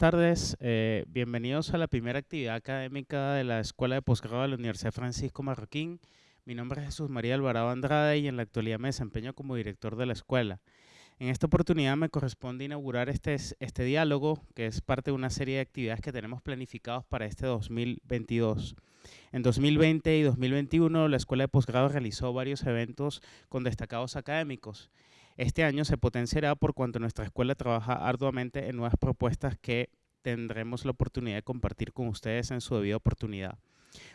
Tardes, eh, bienvenidos a la primera actividad académica de la Escuela de Posgrado de la Universidad Francisco Marroquín. Mi nombre es Jesús María Alvarado Andrade y en la actualidad me desempeño como director de la escuela. En esta oportunidad me corresponde inaugurar este, este diálogo, que es parte de una serie de actividades que tenemos planificados para este 2022. En 2020 y 2021 la Escuela de Posgrado realizó varios eventos con destacados académicos. Este año se potenciará por cuanto nuestra escuela trabaja arduamente en nuevas propuestas que tendremos la oportunidad de compartir con ustedes en su debida oportunidad.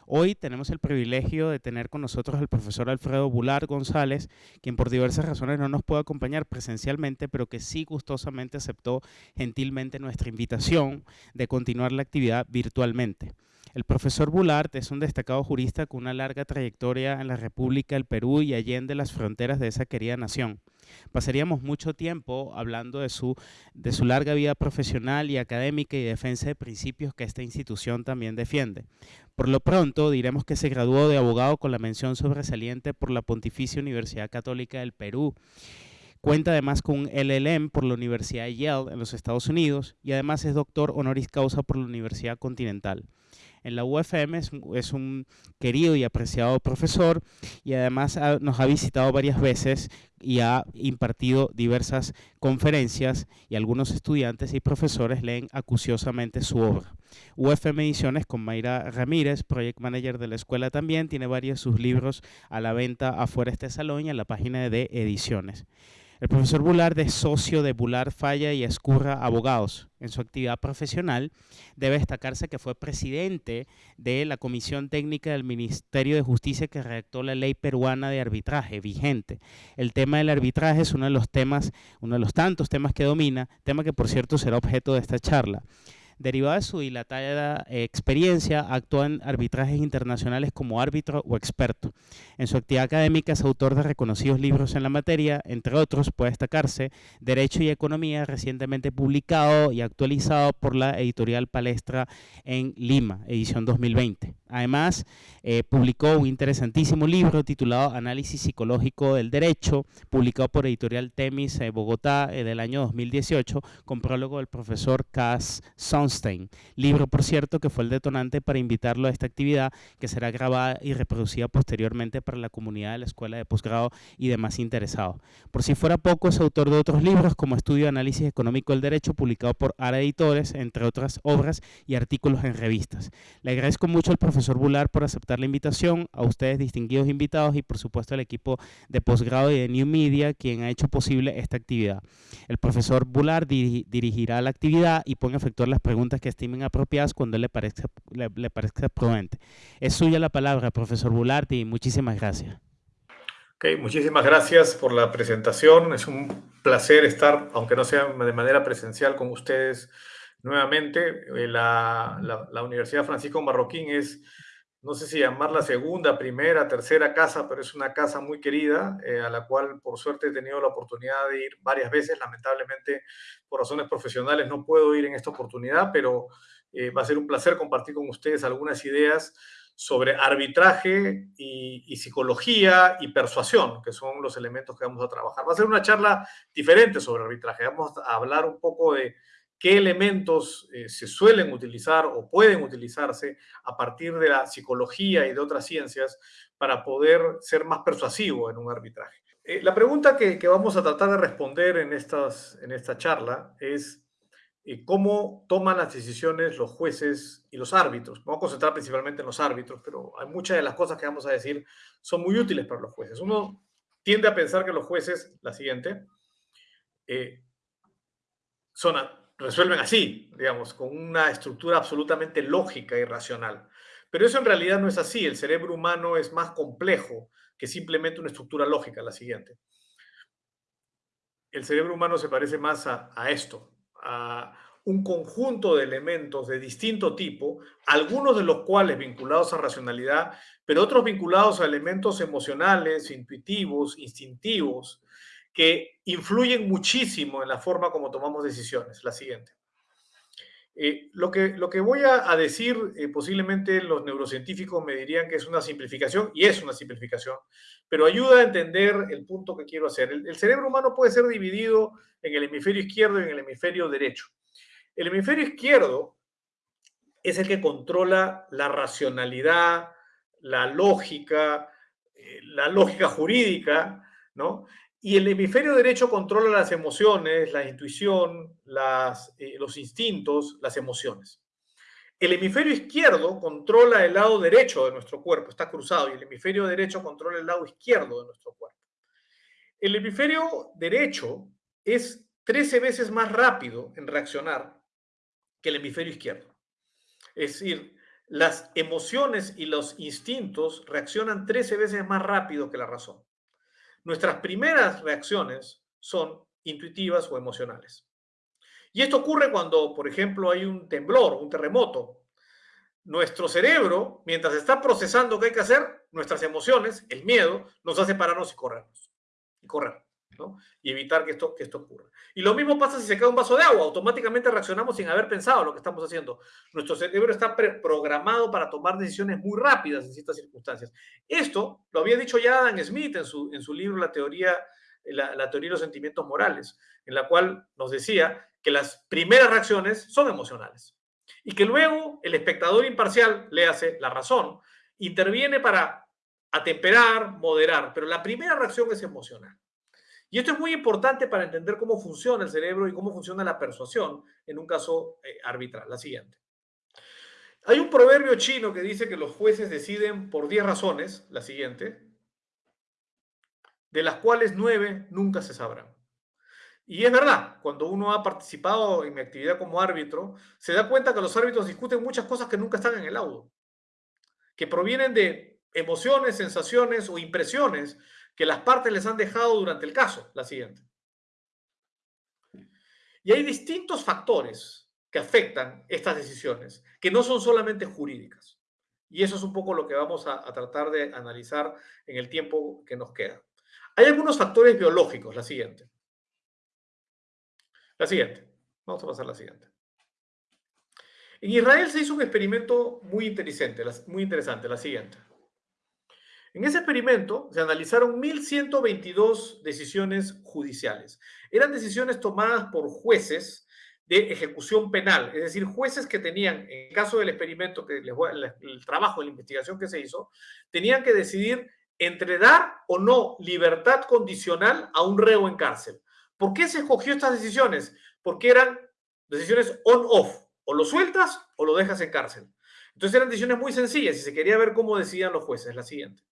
Hoy tenemos el privilegio de tener con nosotros al profesor Alfredo Bular González, quien por diversas razones no nos puede acompañar presencialmente, pero que sí gustosamente aceptó gentilmente nuestra invitación de continuar la actividad virtualmente. El profesor Boulard es un destacado jurista con una larga trayectoria en la República del Perú y allende las fronteras de esa querida nación. Pasaríamos mucho tiempo hablando de su, de su larga vida profesional y académica y defensa de principios que esta institución también defiende. Por lo pronto, diremos que se graduó de abogado con la mención sobresaliente por la Pontificia Universidad Católica del Perú. Cuenta además con un LLM por la Universidad de Yale en los Estados Unidos y además es doctor honoris causa por la Universidad Continental en la UFM, es, un querido y apreciado profesor y además nos ha visitado varias veces y ha impartido diversas conferencias y algunos estudiantes y profesores leen acuciosamente su obra. UFM Ediciones con Mayra Ramírez, Project Manager de la escuela también, tiene varios de sus libros a la venta afuera de este salón y en la página de Ediciones. El profesor Bular es socio de Bular Falla y Escurra Abogados. En su actividad profesional debe destacarse que fue presidente de la Comisión Técnica del Ministerio de Justicia que redactó la ley peruana de arbitraje vigente. El tema del arbitraje es uno de los temas, uno de los tantos temas que domina, tema que por cierto será objeto de esta charla. Derivada de su dilatada eh, experiencia, actúa en arbitrajes internacionales como árbitro o experto. En su actividad académica es autor de reconocidos libros en la materia, entre otros puede destacarse Derecho y Economía, recientemente publicado y actualizado por la editorial Palestra en Lima, edición 2020. Además, eh, publicó un interesantísimo libro titulado Análisis Psicológico del Derecho, publicado por Editorial Temis eh, Bogotá del año 2018, con prólogo del profesor Cass Sonstein. Libro, por cierto, que fue el detonante para invitarlo a esta actividad, que será grabada y reproducida posteriormente para la comunidad de la Escuela de Posgrado y demás interesados. Por si fuera poco, es autor de otros libros, como Estudio de Análisis Económico del Derecho, publicado por ARA Editores, entre otras obras y artículos en revistas. Le agradezco mucho al profesor profesor Bular por aceptar la invitación, a ustedes distinguidos invitados y por supuesto al equipo de posgrado y de New Media quien ha hecho posible esta actividad. El profesor Bular dirigirá la actividad y pone a efectuar las preguntas que estimen apropiadas cuando le parezca, le, parezca prudente. Es suya la palabra, profesor Bular, y muchísimas gracias. Ok, muchísimas gracias por la presentación. Es un placer estar, aunque no sea de manera presencial, con ustedes nuevamente. Eh, la, la, Universidad Francisco Marroquín es, no sé si llamarla segunda, primera, tercera casa, pero es una casa muy querida, eh, a la cual por suerte he tenido la oportunidad de ir varias veces. Lamentablemente, por razones profesionales, no puedo ir en esta oportunidad, pero eh, va a ser un placer compartir con ustedes algunas ideas sobre arbitraje y, y, psicología y persuasión, que son los elementos que vamos a trabajar. Va a ser una charla diferente sobre arbitraje. Vamos a hablar un poco de qué elementos eh, se suelen utilizar o pueden utilizarse a partir de la psicología y de otras ciencias para poder ser más persuasivo en un arbitraje. Eh, la pregunta que, vamos a tratar de responder en, estas, en esta charla es eh, cómo toman las decisiones los jueces y los árbitros. Vamos a concentrar principalmente en los árbitros, pero hay muchas de las cosas que vamos a decir son muy útiles para los jueces. Uno tiende a pensar que los jueces, la siguiente, son resuelven así, digamos, con una estructura absolutamente lógica y racional. Pero eso en realidad no es así. El cerebro humano es más complejo que simplemente una estructura lógica, la siguiente. El cerebro humano se parece más a, a esto, a un conjunto de elementos de distinto tipo, algunos de los cuales vinculados a racionalidad, pero otros vinculados a elementos emocionales, intuitivos, instintivos, que influyen muchísimo en la forma como tomamos decisiones. La siguiente. Eh, lo, que, lo que voy a, decir, eh, posiblemente los neurocientíficos me dirían que es una simplificación, y es una simplificación, pero ayuda a entender el punto que quiero hacer. El, cerebro humano puede ser dividido en el hemisferio izquierdo y en el hemisferio derecho. El hemisferio izquierdo es el que controla la racionalidad, la lógica, eh, la lógica jurídica, ¿no? Y el hemisferio derecho controla las emociones, la intuición, eh, los instintos, las emociones. El hemisferio izquierdo controla el lado derecho de nuestro cuerpo, está cruzado, y el hemisferio derecho controla el lado izquierdo de nuestro cuerpo. El hemisferio derecho es 13 veces más rápido en reaccionar que el hemisferio izquierdo. Es decir, las emociones y los instintos reaccionan 13 veces más rápido que la razón. Nuestras primeras reacciones son intuitivas o emocionales. Y esto ocurre cuando, por ejemplo, hay un temblor, un terremoto. Nuestro cerebro, mientras está procesando qué hay que hacer, nuestras emociones, el miedo, nos hace pararnos y corrernos. Y correr. Y evitar que esto, que esto ocurra. Y lo mismo pasa si se cae un vaso de agua, automáticamente reaccionamos sin haber pensado lo que estamos haciendo. Nuestro cerebro está programado para tomar decisiones muy rápidas en ciertas circunstancias. Esto lo había dicho ya Adam Smith en su, en su libro La teoría, la, la teoría de los sentimientos morales, en la cual nos decía que las primeras reacciones son emocionales y que luego el espectador imparcial, le hace la razón, interviene para atemperar, moderar, pero la primera reacción es emocional. Y esto es muy importante para entender cómo funciona el cerebro y cómo funciona la persuasión en un caso eh, arbitral. La siguiente. Hay un proverbio chino que dice que los jueces deciden por 10 razones, la siguiente, de las cuales 9 nunca se sabrán. Y es verdad, cuando uno ha participado en mi actividad como árbitro, se da cuenta que los árbitros discuten muchas cosas que nunca están en el laudo, que provienen de emociones, sensaciones o impresiones que las partes les han dejado durante el caso, la siguiente. Y hay distintos factores que afectan estas decisiones, que no son solamente jurídicas. Y eso es un poco lo que vamos a, tratar de analizar en el tiempo que nos queda. Hay algunos factores biológicos, la siguiente. La siguiente. Vamos a pasar a la siguiente. En Israel se hizo un experimento muy interesante, muy interesante, la siguiente. En ese experimento se analizaron 1.122 decisiones judiciales. Eran decisiones tomadas por jueces de ejecución penal, es decir, jueces que tenían, en el caso del experimento, que el trabajo la investigación que se hizo, tenían que decidir entre dar o no libertad condicional a un reo en cárcel. ¿Por qué se escogió estas decisiones? Porque eran decisiones on-off, o lo sueltas o lo dejas en cárcel. Entonces eran decisiones muy sencillas y se quería ver cómo decidían los jueces. La siguiente.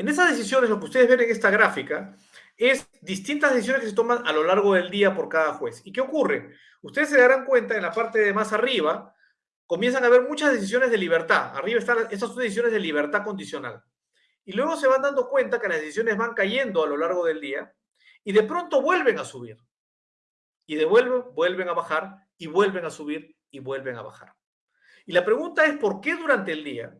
En esas decisiones, lo que ustedes ven en esta gráfica es distintas decisiones que se toman a lo largo del día por cada juez. ¿Y qué ocurre? Ustedes se darán cuenta en la parte de más arriba, comienzan a haber muchas decisiones de libertad. Arriba están, estas son decisiones de libertad condicional. Y luego se van dando cuenta que las decisiones van cayendo a lo largo del día y de pronto vuelven a subir. Y de vuelvo, vuelven a bajar y vuelven a subir y vuelven a bajar. Y la pregunta es, ¿por qué durante el día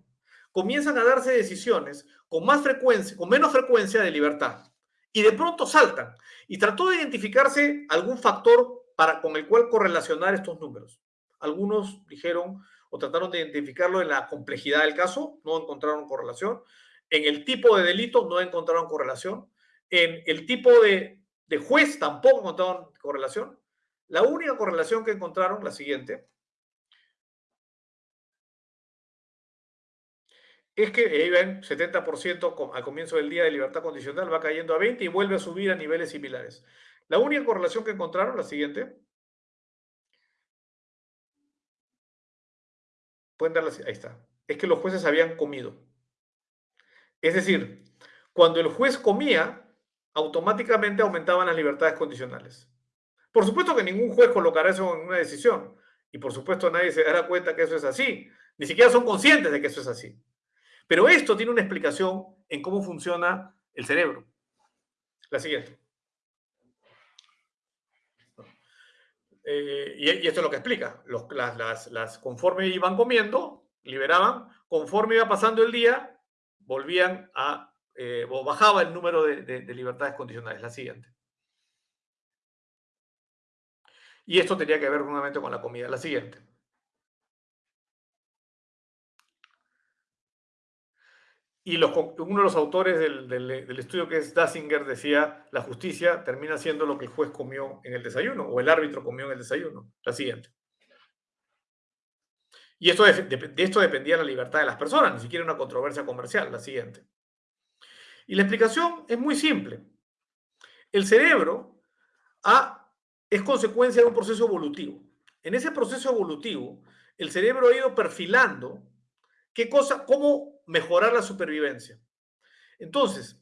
comienzan a darse decisiones con más frecuencia, con menos frecuencia de libertad. Y de pronto saltan. Y trató de identificarse algún factor para, con el cual correlacionar estos números. Algunos dijeron o trataron de identificarlo en la complejidad del caso, no encontraron correlación. En el tipo de delito no encontraron correlación. En el tipo de, de juez tampoco encontraron correlación. La única correlación que encontraron, la siguiente, es que ahí ven 70% al comienzo del día de libertad condicional va cayendo a 20 y vuelve a subir a niveles similares. La única correlación que encontraron, la siguiente. Pueden darla, ahí está. Es que los jueces habían comido. Es decir, cuando el juez comía, automáticamente aumentaban las libertades condicionales. Por supuesto que ningún juez colocará eso en una decisión. Y por supuesto nadie se dará cuenta que eso es así. Ni siquiera son conscientes de que eso es así. Pero esto tiene una explicación en cómo funciona el cerebro. La siguiente. Eh, y, esto es lo que explica. las, conforme iban comiendo, liberaban, conforme iba pasando el día, volvían a, eh, bajaba el número de, de libertades condicionales. La siguiente. Y esto tenía que ver nuevamente con la comida. La siguiente. Y uno de los autores del, estudio que es Dassinger decía, la justicia termina siendo lo que el juez comió en el desayuno o el árbitro comió en el desayuno. La siguiente. Y esto de, de, esto dependía la libertad de las personas, ni siquiera una controversia comercial. La siguiente. Y la explicación es muy simple. El cerebro es consecuencia de un proceso evolutivo. En ese proceso evolutivo, el cerebro ha ido perfilando qué cosa, cómo mejorar la supervivencia. Entonces,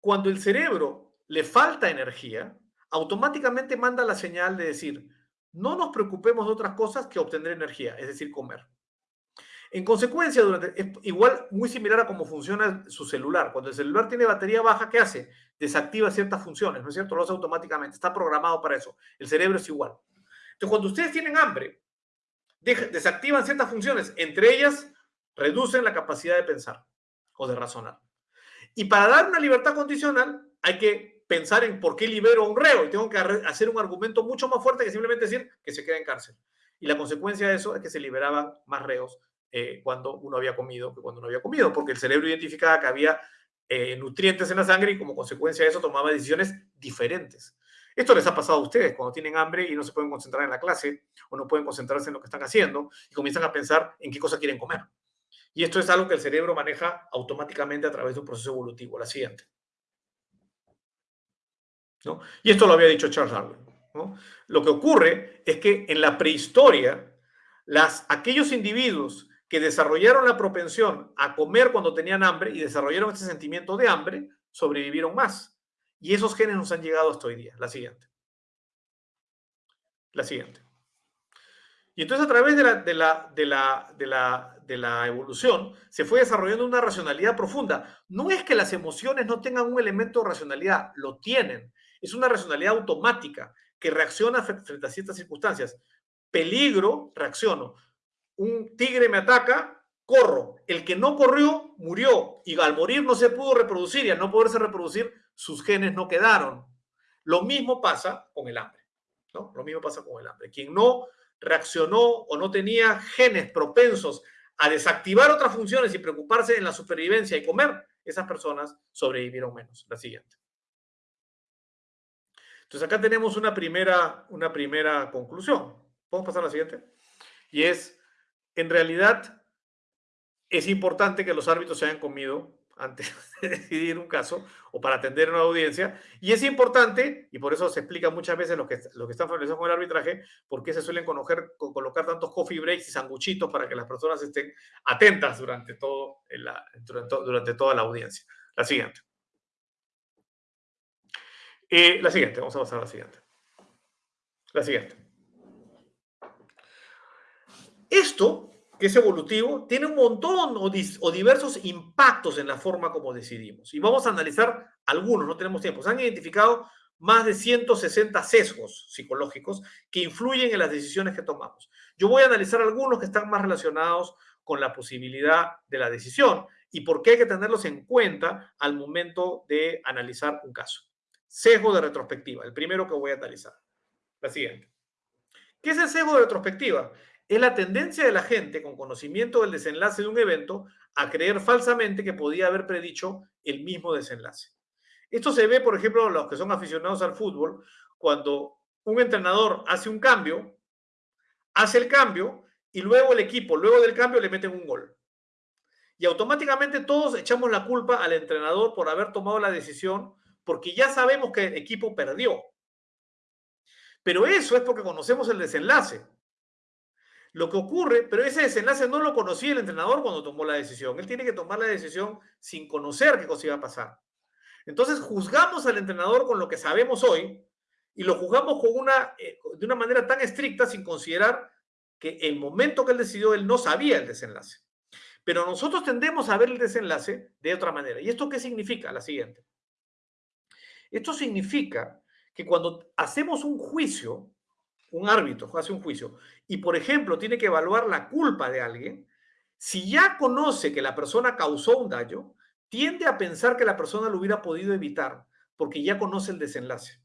cuando el cerebro le falta energía, automáticamente manda la señal de decir, no nos preocupemos de otras cosas que obtener energía, es decir, comer. En consecuencia, durante, es igual muy similar a cómo funciona su celular. Cuando el celular tiene batería baja, ¿qué hace? Desactiva ciertas funciones, ¿no es cierto? Lo hace automáticamente, está programado para eso. El cerebro es igual. Entonces, cuando ustedes tienen hambre, desactivan ciertas funciones, entre ellas reducen la capacidad de pensar o de razonar. Y para dar una libertad condicional hay que pensar en por qué libero a un reo y tengo que hacer un argumento mucho más fuerte que simplemente decir que se queda en cárcel. Y la consecuencia de eso es que se liberaban más reos eh, cuando uno había comido que cuando no había comido, porque el cerebro identificaba que había eh, nutrientes en la sangre y como consecuencia de eso tomaba decisiones diferentes. Esto les ha pasado a ustedes cuando tienen hambre y no se pueden concentrar en la clase o no pueden concentrarse en lo que están haciendo y comienzan a pensar en qué cosa quieren comer. Y esto es algo que el cerebro maneja automáticamente a través de un proceso evolutivo. La siguiente. ¿No? Y esto lo había dicho Charles Darwin. ¿no? Lo que ocurre es que en la prehistoria, las, aquellos individuos que desarrollaron la propensión a comer cuando tenían hambre y desarrollaron ese sentimiento de hambre, sobrevivieron más. Y esos genes nos han llegado hasta hoy día. La siguiente. La siguiente. Y entonces a través de la, evolución se fue desarrollando una racionalidad profunda. No es que las emociones no tengan un elemento de racionalidad, lo tienen. Es una racionalidad automática que reacciona frente a ciertas circunstancias. Peligro, reacciono un tigre me ataca, corro. El que no corrió, murió. Y al morir no se pudo reproducir y al no poderse reproducir, sus genes no quedaron. Lo mismo pasa con el hambre. ¿no? Lo mismo pasa con el hambre. Quien no reaccionó o no tenía genes propensos a desactivar otras funciones y preocuparse en la supervivencia y comer, esas personas sobrevivieron menos. La siguiente. Entonces acá tenemos una primera, una primera conclusión. ¿Podemos pasar a la siguiente? Y es en realidad es importante que los árbitros se hayan comido antes de decidir un caso o para atender una audiencia. Y es importante, y por eso se explica muchas veces lo que, lo que están familiarizados con el arbitraje, por qué se suelen colocar tantos coffee breaks y sanguchitos para que las personas estén atentas durante, todo durante, toda la audiencia. La siguiente. Eh, la siguiente, vamos a pasar a la siguiente. La siguiente. Esto, que es evolutivo, tiene un montón o, diversos impactos en la forma como decidimos. Y vamos a analizar algunos, no tenemos tiempo. Se han identificado más de 160 sesgos psicológicos que influyen en las decisiones que tomamos. Yo voy a analizar algunos que están más relacionados con la posibilidad de la decisión y por qué hay que tenerlos en cuenta al momento de analizar un caso. Sesgo de retrospectiva, el primero que voy a analizar. La siguiente. ¿Qué es el sesgo de retrospectiva? Es la tendencia de la gente con conocimiento del desenlace de un evento a creer falsamente que podía haber predicho el mismo desenlace. Esto se ve, por ejemplo, los que son aficionados al fútbol, cuando un entrenador hace un cambio, hace el cambio y luego el equipo, luego del cambio, le meten un gol. Y automáticamente todos echamos la culpa al entrenador por haber tomado la decisión, porque ya sabemos que el equipo perdió. Pero eso es porque conocemos el desenlace. Lo que ocurre, pero ese desenlace no lo conocía el entrenador cuando tomó la decisión. Él tiene que tomar la decisión sin conocer qué cosa iba a pasar. Entonces juzgamos al entrenador con lo que sabemos hoy y lo juzgamos con una, eh, de una manera tan estricta sin considerar que el momento que él decidió, él no sabía el desenlace. Pero nosotros tendemos a ver el desenlace de otra manera. ¿Y esto qué significa? La siguiente. Esto significa que cuando hacemos un juicio, un árbitro hace un juicio y, por ejemplo, tiene que evaluar la culpa de alguien, si ya conoce que la persona causó un daño, tiende a pensar que la persona lo hubiera podido evitar porque ya conoce el desenlace.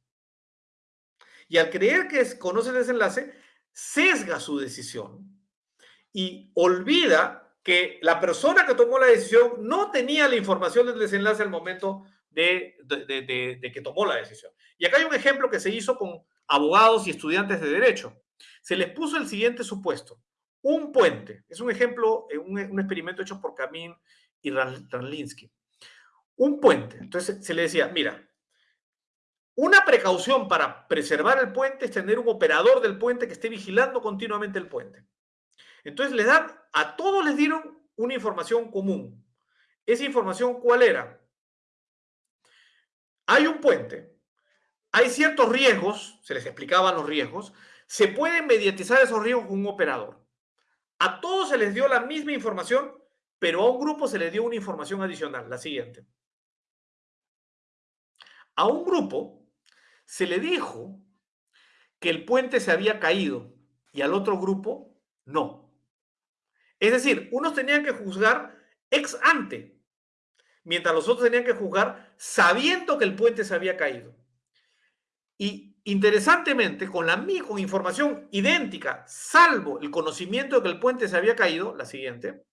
Y al creer que conoce el desenlace, sesga su decisión y olvida que la persona que tomó la decisión no tenía la información del desenlace al momento de, de, que tomó la decisión. Y acá hay un ejemplo que se hizo con abogados y estudiantes de derecho. Se les puso el siguiente supuesto. Un puente. Es un ejemplo, eh, un, experimento hecho por Kamin y Ranlinsky. Un puente. Entonces se le decía, mira, una precaución para preservar el puente es tener un operador del puente que esté vigilando continuamente el puente. Entonces les dan, a todos les dieron una información común. Esa información, ¿cuál era? Hay un puente, hay ciertos riesgos, se les explicaban los riesgos, se pueden mediatizar esos riesgos con un operador. A todos se les dio la misma información, pero a un grupo se le dio una información adicional, la siguiente. A un grupo se le dijo que el puente se había caído y al otro grupo no. Es decir, unos tenían que juzgar ex ante, mientras los otros tenían que juzgar sabiendo que el puente se había caído. Y interesantemente, con la con información idéntica, salvo el conocimiento de que el puente se había caído, la siguiente,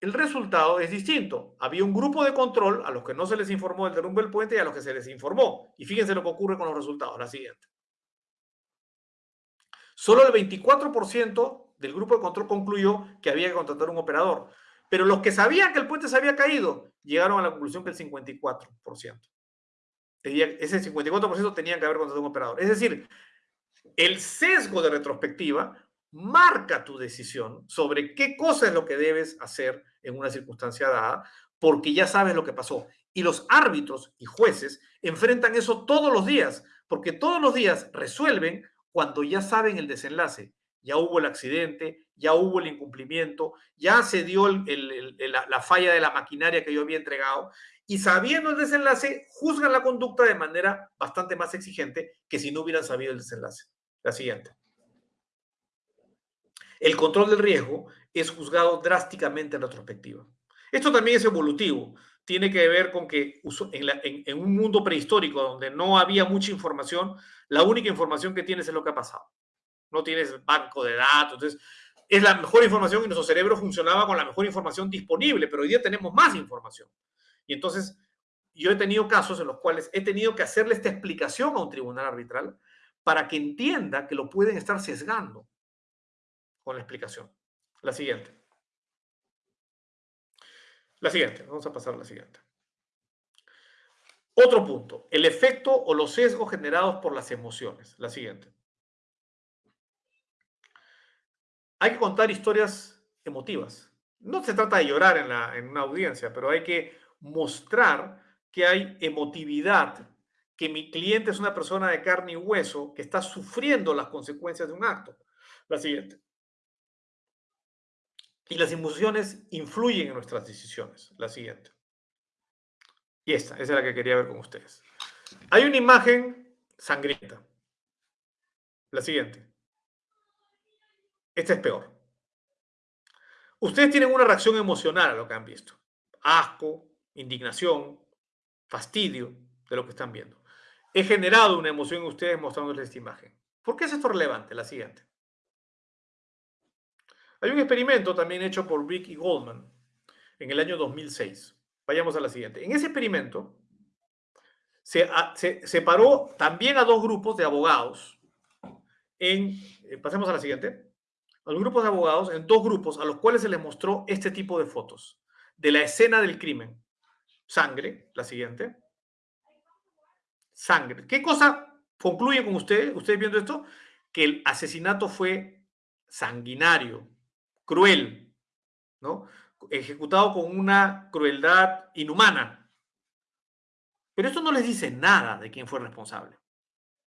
el resultado es distinto. Había un grupo de control a los que no se les informó del derrumbe del puente y a los que se les informó. Y fíjense lo que ocurre con los resultados, la siguiente. Solo el 24% del grupo de control concluyó que había que contratar un operador. Pero los que sabían que el puente se había caído llegaron a la conclusión que el 54%. Ese 54% tenían que haber contratado un operador. Es decir, el sesgo de retrospectiva marca tu decisión sobre qué cosa es lo que debes hacer en una circunstancia dada, porque ya sabes lo que pasó. Y los árbitros y jueces enfrentan eso todos los días, porque todos los días resuelven cuando ya saben el desenlace ya hubo el accidente, ya hubo el incumplimiento, ya se dio la, falla de la maquinaria que yo había entregado y sabiendo el desenlace, juzgan la conducta de manera bastante más exigente que si no hubieran sabido el desenlace. La siguiente. El control del riesgo es juzgado drásticamente en retrospectiva. Esto también es evolutivo. Tiene que ver con que en, un mundo prehistórico donde no había mucha información, la única información que tienes es lo que ha pasado no tienes banco de datos. Entonces, es la mejor información y nuestro cerebro funcionaba con la mejor información disponible, pero hoy día tenemos más información. Y entonces, yo he tenido casos en los cuales he tenido que hacerle esta explicación a un tribunal arbitral para que entienda que lo pueden estar sesgando con la explicación. La siguiente. La siguiente, vamos a pasar a la siguiente. Otro punto, el efecto o los sesgos generados por las emociones. La siguiente. Hay que contar historias emotivas. No se trata de llorar en, una audiencia, pero hay que mostrar que hay emotividad, que mi cliente es una persona de carne y hueso que está sufriendo las consecuencias de un acto. La siguiente. Y las emociones influyen en nuestras decisiones. La siguiente. Y esta, esa es la que quería ver con ustedes. Hay una imagen sangrienta. La siguiente. Este es peor. Ustedes tienen una reacción emocional a lo que han visto. Asco, indignación, fastidio de lo que están viendo. He generado una emoción en ustedes mostrándoles esta imagen. ¿Por qué es esto relevante? La siguiente. Hay un experimento también hecho por Rick y Goldman en el año 2006. Vayamos a la siguiente. En ese experimento se, separó también a dos grupos de abogados. En, eh, pasemos a la siguiente a los grupos de abogados en dos grupos a los cuales se les mostró este tipo de fotos de la escena del crimen. Sangre, la siguiente. Sangre. ¿Qué cosa concluye con ustedes, ustedes viendo esto? Que el asesinato fue sanguinario, cruel, ¿no? Ejecutado con una crueldad inhumana. Pero esto no les dice nada de quién fue responsable.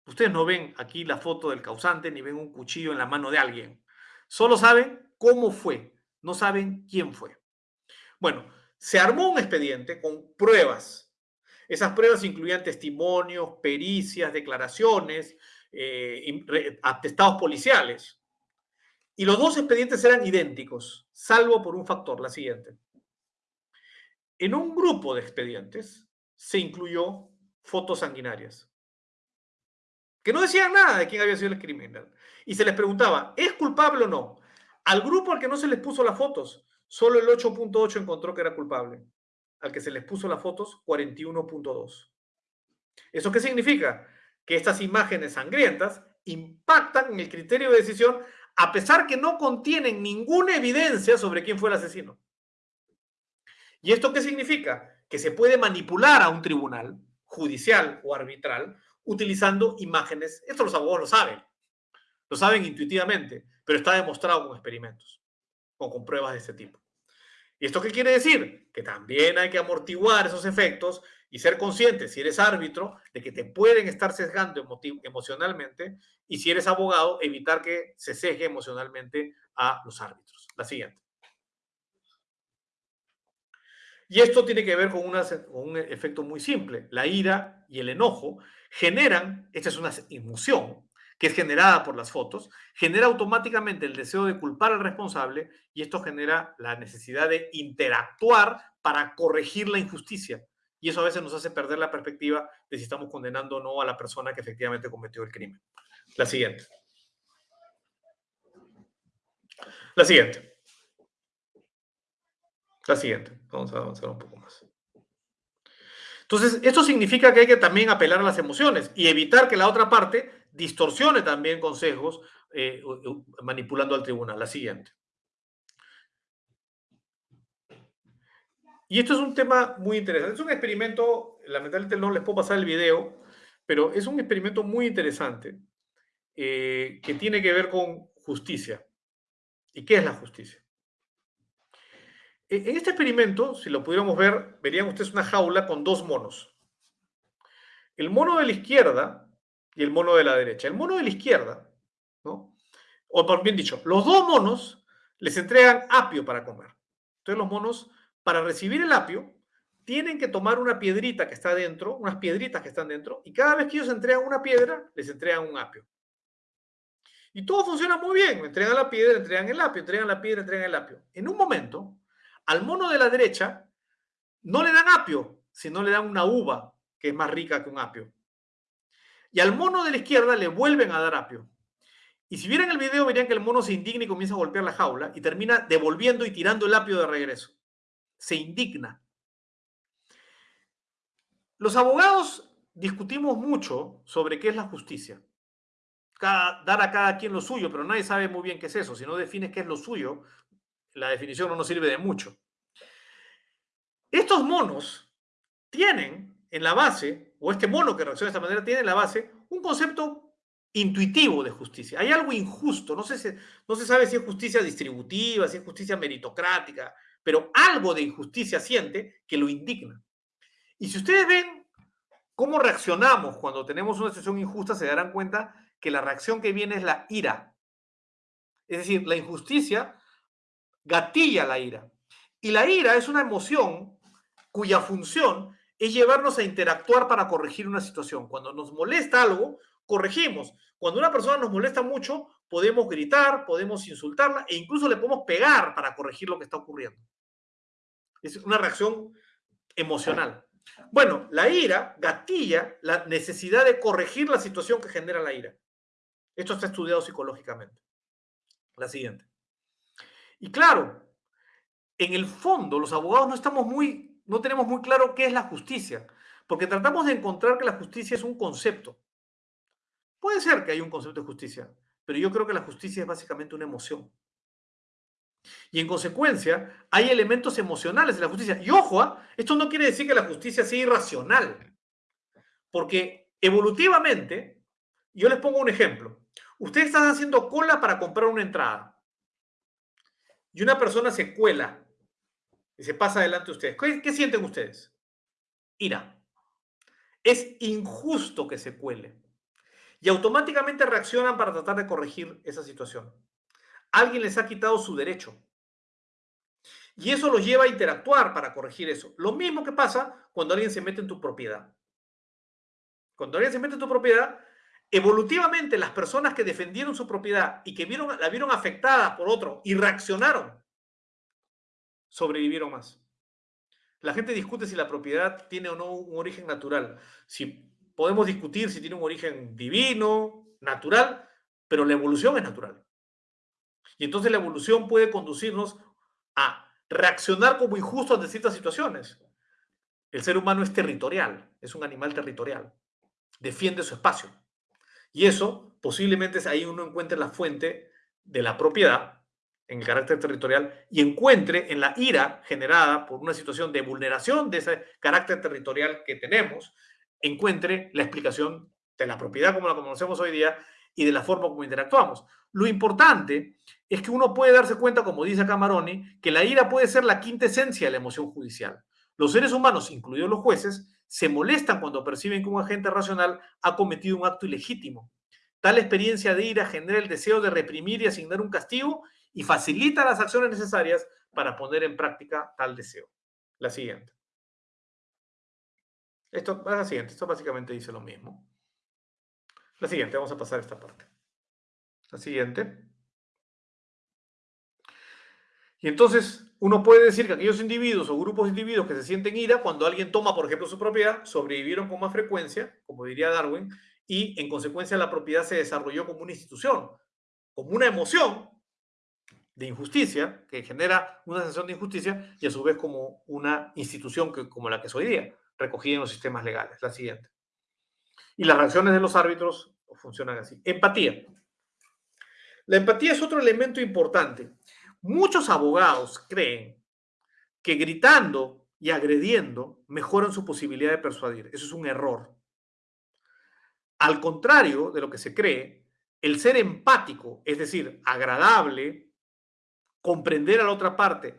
Ustedes no ven aquí la foto del causante ni ven un cuchillo en la mano de alguien. Solo saben cómo fue, no saben quién fue. Bueno, se armó un expediente con pruebas. Esas pruebas incluían testimonios, pericias, declaraciones, eh, atestados policiales. Y los dos expedientes eran idénticos, salvo por un factor, la siguiente. En un grupo de expedientes se incluyó fotos sanguinarias, que no decían nada de quién había sido el criminal y se les preguntaba, ¿es culpable o no? Al grupo al que no se les puso las fotos, solo el 8.8 encontró que era culpable. Al que se les puso las fotos, 41.2. ¿Eso qué significa? Que estas imágenes sangrientas impactan en el criterio de decisión a pesar que no contienen ninguna evidencia sobre quién fue el asesino. ¿Y esto qué significa? Que se puede manipular a un tribunal judicial o arbitral utilizando imágenes. Esto los abogados lo saben, lo saben intuitivamente, pero está demostrado con experimentos o con pruebas de este tipo. ¿Y esto qué quiere decir? Que también hay que amortiguar esos efectos y ser consciente, si eres árbitro, de que te pueden estar sesgando emocionalmente y si eres abogado, evitar que se sesgue emocionalmente a los árbitros. La siguiente. Y esto tiene que ver con, con, un efecto muy simple. La ira y el enojo generan, esta es una emoción que es generada por las fotos, genera automáticamente el deseo de culpar al responsable y esto genera la necesidad de interactuar para corregir la injusticia. Y eso a veces nos hace perder la perspectiva de si estamos condenando o no a la persona que efectivamente cometió el crimen. La siguiente. La siguiente. La siguiente. Vamos a avanzar un poco más. Entonces, esto significa que hay que también apelar a las emociones y evitar que la otra parte distorsione también consejos eh, manipulando al tribunal. La siguiente. Y esto es un tema muy interesante. Es un experimento, lamentablemente no les puedo pasar el video, pero es un experimento muy interesante eh, que tiene que ver con justicia. ¿Y qué es la justicia? E, en este experimento, si lo pudiéramos ver, verían ustedes una jaula con dos monos. El mono de la izquierda y el mono de la derecha. El mono de la izquierda, ¿no? O por bien dicho, los dos monos les entregan apio para comer. Entonces los monos, para recibir el apio, tienen que tomar una piedrita que está dentro, unas piedritas que están dentro, y cada vez que ellos entregan una piedra, les entregan un apio. Y todo funciona muy bien. Entregan la piedra, entregan el apio, entregan la piedra, entregan el apio. En un momento, al mono de la derecha no le dan apio, sino le dan una uva que es más rica que un apio. Y al mono de la izquierda le vuelven a dar apio. Y si vieran el video, verían que el mono se indigna y comienza a golpear la jaula y termina devolviendo y tirando el apio de regreso. Se indigna. Los abogados discutimos mucho sobre qué es la justicia. dar a cada quien lo suyo, pero nadie sabe muy bien qué es eso. Si no defines qué es lo suyo, la definición no nos sirve de mucho. Estos monos tienen en la base, o este mono que reacciona de esta manera tiene en la base un concepto intuitivo de justicia. Hay algo injusto, no, sé no se sabe si es justicia distributiva, si es justicia meritocrática, pero algo de injusticia siente que lo indigna. Y si ustedes ven cómo reaccionamos cuando tenemos una situación injusta, se darán cuenta que la reacción que viene es la ira. Es decir, la injusticia gatilla la ira. Y la ira es una emoción cuya función es llevarnos a interactuar para corregir una situación. Cuando nos molesta algo, corregimos. Cuando una persona nos molesta mucho, podemos gritar, podemos insultarla e incluso le podemos pegar para corregir lo que está ocurriendo. Es una reacción emocional. Bueno, la ira gatilla la necesidad de corregir la situación que genera la ira. Esto está estudiado psicológicamente. La siguiente. Y claro, en el fondo los abogados no estamos muy, no tenemos muy claro qué es la justicia, porque tratamos de encontrar que la justicia es un concepto. Puede ser que haya un concepto de justicia, pero yo creo que la justicia es básicamente una emoción. Y en consecuencia, hay elementos emocionales en la justicia. Y ojo, ¿ah? esto no quiere decir que la justicia sea irracional, porque evolutivamente, yo les pongo un ejemplo. Ustedes están haciendo cola para comprar una entrada y una persona se cuela y se pasa delante de ustedes, ¿qué, sienten ustedes? Ira. Es injusto que se cuele. Y automáticamente reaccionan para tratar de corregir esa situación. Alguien les ha quitado su derecho. Y eso los lleva a interactuar para corregir eso. Lo mismo que pasa cuando alguien se mete en tu propiedad. Cuando alguien se mete en tu propiedad, Evolutivamente, las personas que defendieron su propiedad y que vieron, la vieron afectada por otro y reaccionaron, sobrevivieron más. La gente discute si la propiedad tiene o no un origen natural. Si podemos discutir si tiene un origen divino, natural, pero la evolución es natural. Y entonces la evolución puede conducirnos a reaccionar como injusto ante ciertas situaciones. El ser humano es territorial, es un animal territorial, defiende su espacio. Y eso posiblemente es ahí uno encuentre la fuente de la propiedad en el carácter territorial y encuentre en la ira generada por una situación de vulneración de ese carácter territorial que tenemos, encuentre la explicación de la propiedad como la conocemos hoy día y de la forma como interactuamos. Lo importante es que uno puede darse cuenta, como dice Camaroni, que la ira puede ser la quinta esencia de la emoción judicial. Los seres humanos, incluidos los jueces, se molestan cuando perciben que un agente racional ha cometido un acto ilegítimo. Tal experiencia de ira genera el deseo de reprimir y asignar un castigo y facilita las acciones necesarias para poner en práctica tal deseo. La siguiente. Esto, la siguiente, esto básicamente dice lo mismo. La siguiente, vamos a pasar esta parte. La siguiente. Y entonces uno puede decir que aquellos individuos o grupos de individuos que se sienten ira cuando alguien toma, por ejemplo, su propiedad, sobrevivieron con más frecuencia, como diría Darwin, y en consecuencia la propiedad se desarrolló como una institución, como una emoción de injusticia, que genera una sensación de injusticia, y a su vez como una institución que, como la que es hoy día, recogida en los sistemas legales. La siguiente. Y las reacciones de los árbitros funcionan así. Empatía. La empatía es otro elemento importante. Muchos abogados creen que gritando y agrediendo mejoran su posibilidad de persuadir. Eso es un error. Al contrario de lo que se cree, el ser empático, es decir, agradable, comprender a la otra parte,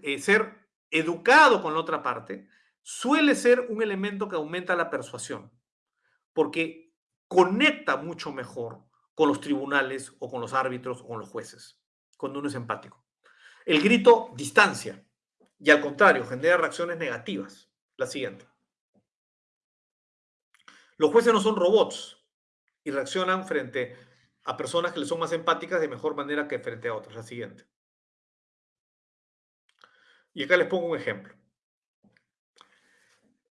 eh, ser educado con la otra parte, suele ser un elemento que aumenta la persuasión, porque conecta mucho mejor con los tribunales o con los árbitros o con los jueces cuando uno es empático. El grito distancia y al contrario genera reacciones negativas. La siguiente. Los jueces no son robots y reaccionan frente a personas que les son más empáticas de mejor manera que frente a otras. La siguiente. Y acá les pongo un ejemplo.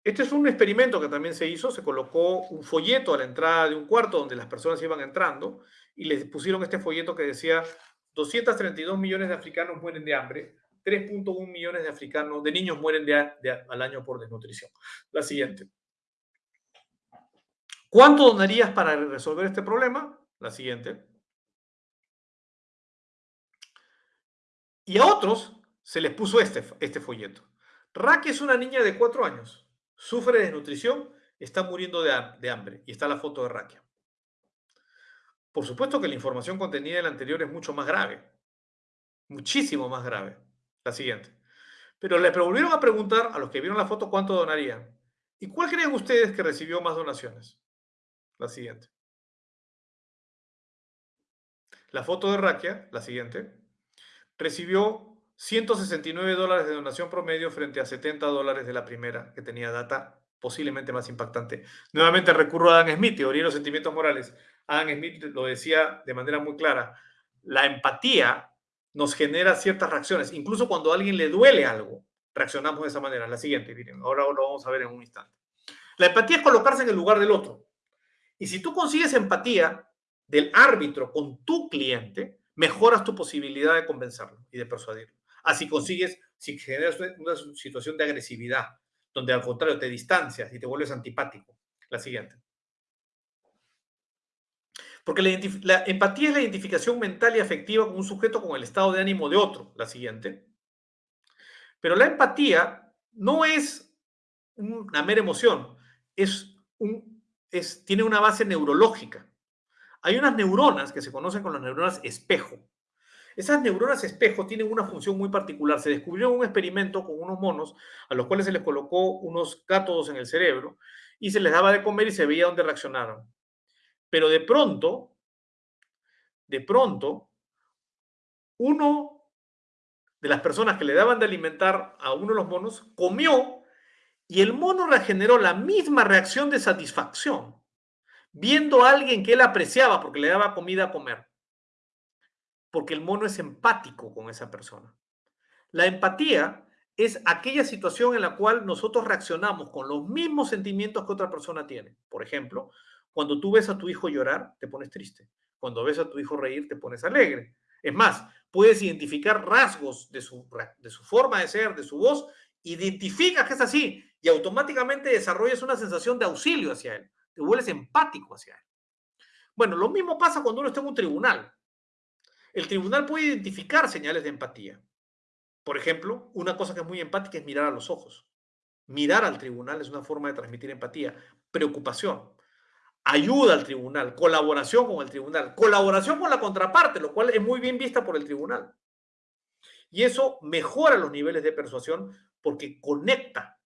Este es un experimento que también se hizo. Se colocó un folleto a la entrada de un cuarto donde las personas iban entrando y les pusieron este folleto que decía 232 millones de africanos mueren de hambre, 3.1 millones de africanos, de niños mueren al año por desnutrición. La siguiente. ¿Cuánto donarías para resolver este problema? La siguiente. Y a otros se les puso este, este folleto. Raki es una niña de cuatro años, sufre de desnutrición, está muriendo de, hambre. Y está la foto de Rakia. Por supuesto que la información contenida en el anterior es mucho más grave, muchísimo más grave. La siguiente. Pero le volvieron a preguntar a los que vieron la foto cuánto donarían. ¿Y cuál creen ustedes que recibió más donaciones? La siguiente. La foto de Rakia, la siguiente, recibió 169 dólares de donación promedio frente a 70 dólares de la primera, que tenía data posiblemente más impactante. Nuevamente recurro a Adam Smith, teoría de los sentimientos morales. Adam Smith lo decía de manera muy clara, la empatía nos genera ciertas reacciones, incluso cuando a alguien le duele algo, reaccionamos de esa manera. La siguiente, miren, ahora lo vamos a ver en un instante. La empatía es colocarse en el lugar del otro. Y si tú consigues empatía del árbitro con tu cliente, mejoras tu posibilidad de convencerlo y de persuadirlo. Así consigues, si generas una situación de agresividad, donde al contrario te distancias y te vuelves antipático. La siguiente. Porque la, empatía es la identificación mental y afectiva con un sujeto con el estado de ánimo de otro. La siguiente. Pero la empatía no es una mera emoción, es es, tiene una base neurológica. Hay unas neuronas que se conocen como las neuronas espejo. Esas neuronas espejo tienen una función muy particular. Se descubrió un experimento con unos monos a los cuales se les colocó unos cátodos en el cerebro y se les daba de comer y se veía dónde reaccionaron. Pero de pronto, de pronto, uno de las personas que le daban de alimentar a uno de los monos comió y el mono regeneró la misma reacción de satisfacción viendo a alguien que él apreciaba porque le daba comida a comer. Porque el mono es empático con esa persona. La empatía es aquella situación en la cual nosotros reaccionamos con los mismos sentimientos que otra persona tiene. Por ejemplo, cuando tú ves a tu hijo llorar, te pones triste. Cuando ves a tu hijo reír, te pones alegre. Es más, puedes identificar rasgos de su, de su forma de ser, de su voz, identificas que es así y automáticamente desarrollas una sensación de auxilio hacia él, te vuelves empático hacia él. Bueno, lo mismo pasa cuando uno está en un tribunal. El tribunal puede identificar señales de empatía. Por ejemplo, una cosa que es muy empática es mirar a los ojos. Mirar al tribunal es una forma de transmitir empatía, preocupación, ayuda al tribunal, colaboración con el tribunal, colaboración con la contraparte, lo cual es muy bien vista por el tribunal. Y eso mejora los niveles de persuasión porque conecta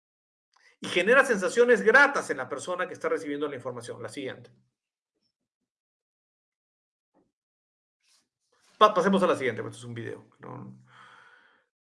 y genera sensaciones gratas en la persona que está recibiendo la información. La siguiente. pasemos a la siguiente, esto es un video.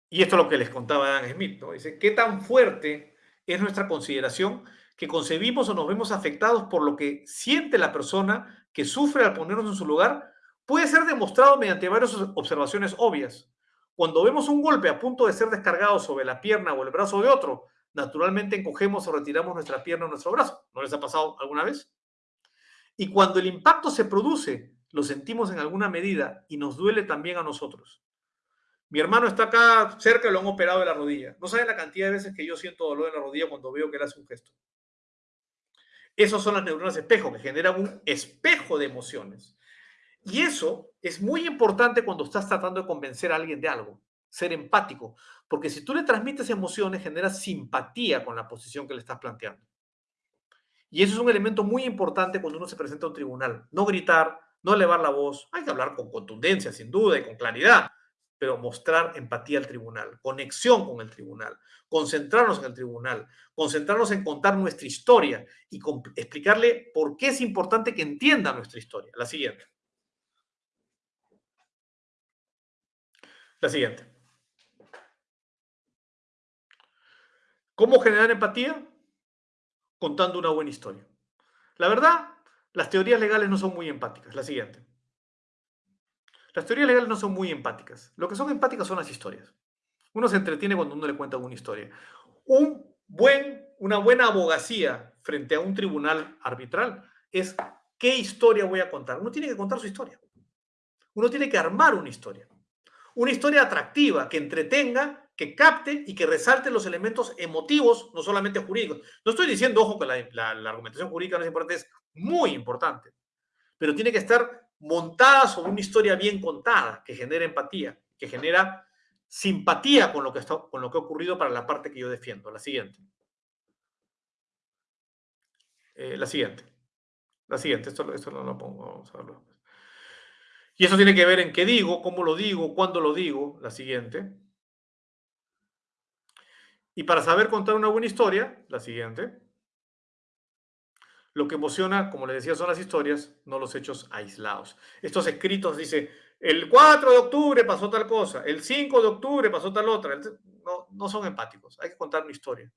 Y esto es lo que les contaba Dan Smith. ¿no? Dice, ¿qué tan fuerte es nuestra consideración que concebimos o nos vemos afectados por lo que siente la persona que sufre al ponernos en su lugar? Puede ser demostrado mediante varias observaciones obvias. Cuando vemos un golpe a punto de ser descargado sobre la pierna o el brazo de otro, naturalmente encogemos o retiramos nuestra pierna o nuestro brazo. ¿No les ha pasado alguna vez? Y cuando el impacto se produce, lo sentimos en alguna medida y nos duele también a nosotros. Mi hermano está acá cerca lo han operado de la rodilla. No saben la cantidad de veces que yo siento dolor en la rodilla cuando veo que él hace un gesto. Esas son las neuronas espejo que generan un espejo de emociones. Y eso es muy importante cuando estás tratando de convencer a alguien de algo, ser empático, porque si tú le transmites emociones, generas simpatía con la posición que le estás planteando. Y eso es un elemento muy importante cuando uno se presenta a un tribunal. No gritar, no elevar la voz, hay que hablar con contundencia, sin duda, y con claridad, pero mostrar empatía al tribunal, conexión con el tribunal, concentrarnos en el tribunal, concentrarnos en contar nuestra historia y explicarle por qué es importante que entienda nuestra historia. La siguiente. La siguiente. ¿Cómo generar empatía? Contando una buena historia. La verdad, las teorías legales no son muy empáticas. La siguiente. Las teorías legales no son muy empáticas. Lo que son empáticas son las historias. Uno se entretiene cuando uno le cuenta una historia. Un buen, una buena abogacía frente a un tribunal arbitral es qué historia voy a contar. Uno tiene que contar su historia. Uno tiene que armar una historia. Una historia atractiva, que entretenga, que capte y que resalte los elementos emotivos, no solamente jurídicos. No estoy diciendo, ojo, que la, la argumentación jurídica no es importante, es muy importante. Pero tiene que estar montada sobre una historia bien contada, que genera empatía, que genera simpatía con lo que, está, con lo que ha ocurrido para la parte que yo defiendo. La siguiente. Eh, la siguiente. La siguiente. Esto, esto no lo pongo. Vamos a verlo. Y eso tiene que ver en qué digo, cómo lo digo, cuándo lo digo. La siguiente. Y para saber contar una buena historia, la siguiente. Lo que emociona, como les decía, son las historias, no los hechos aislados. Estos escritos dice, el 4 de octubre pasó tal cosa, el 5 de octubre pasó tal otra. No, no son empáticos, hay que contar una historia.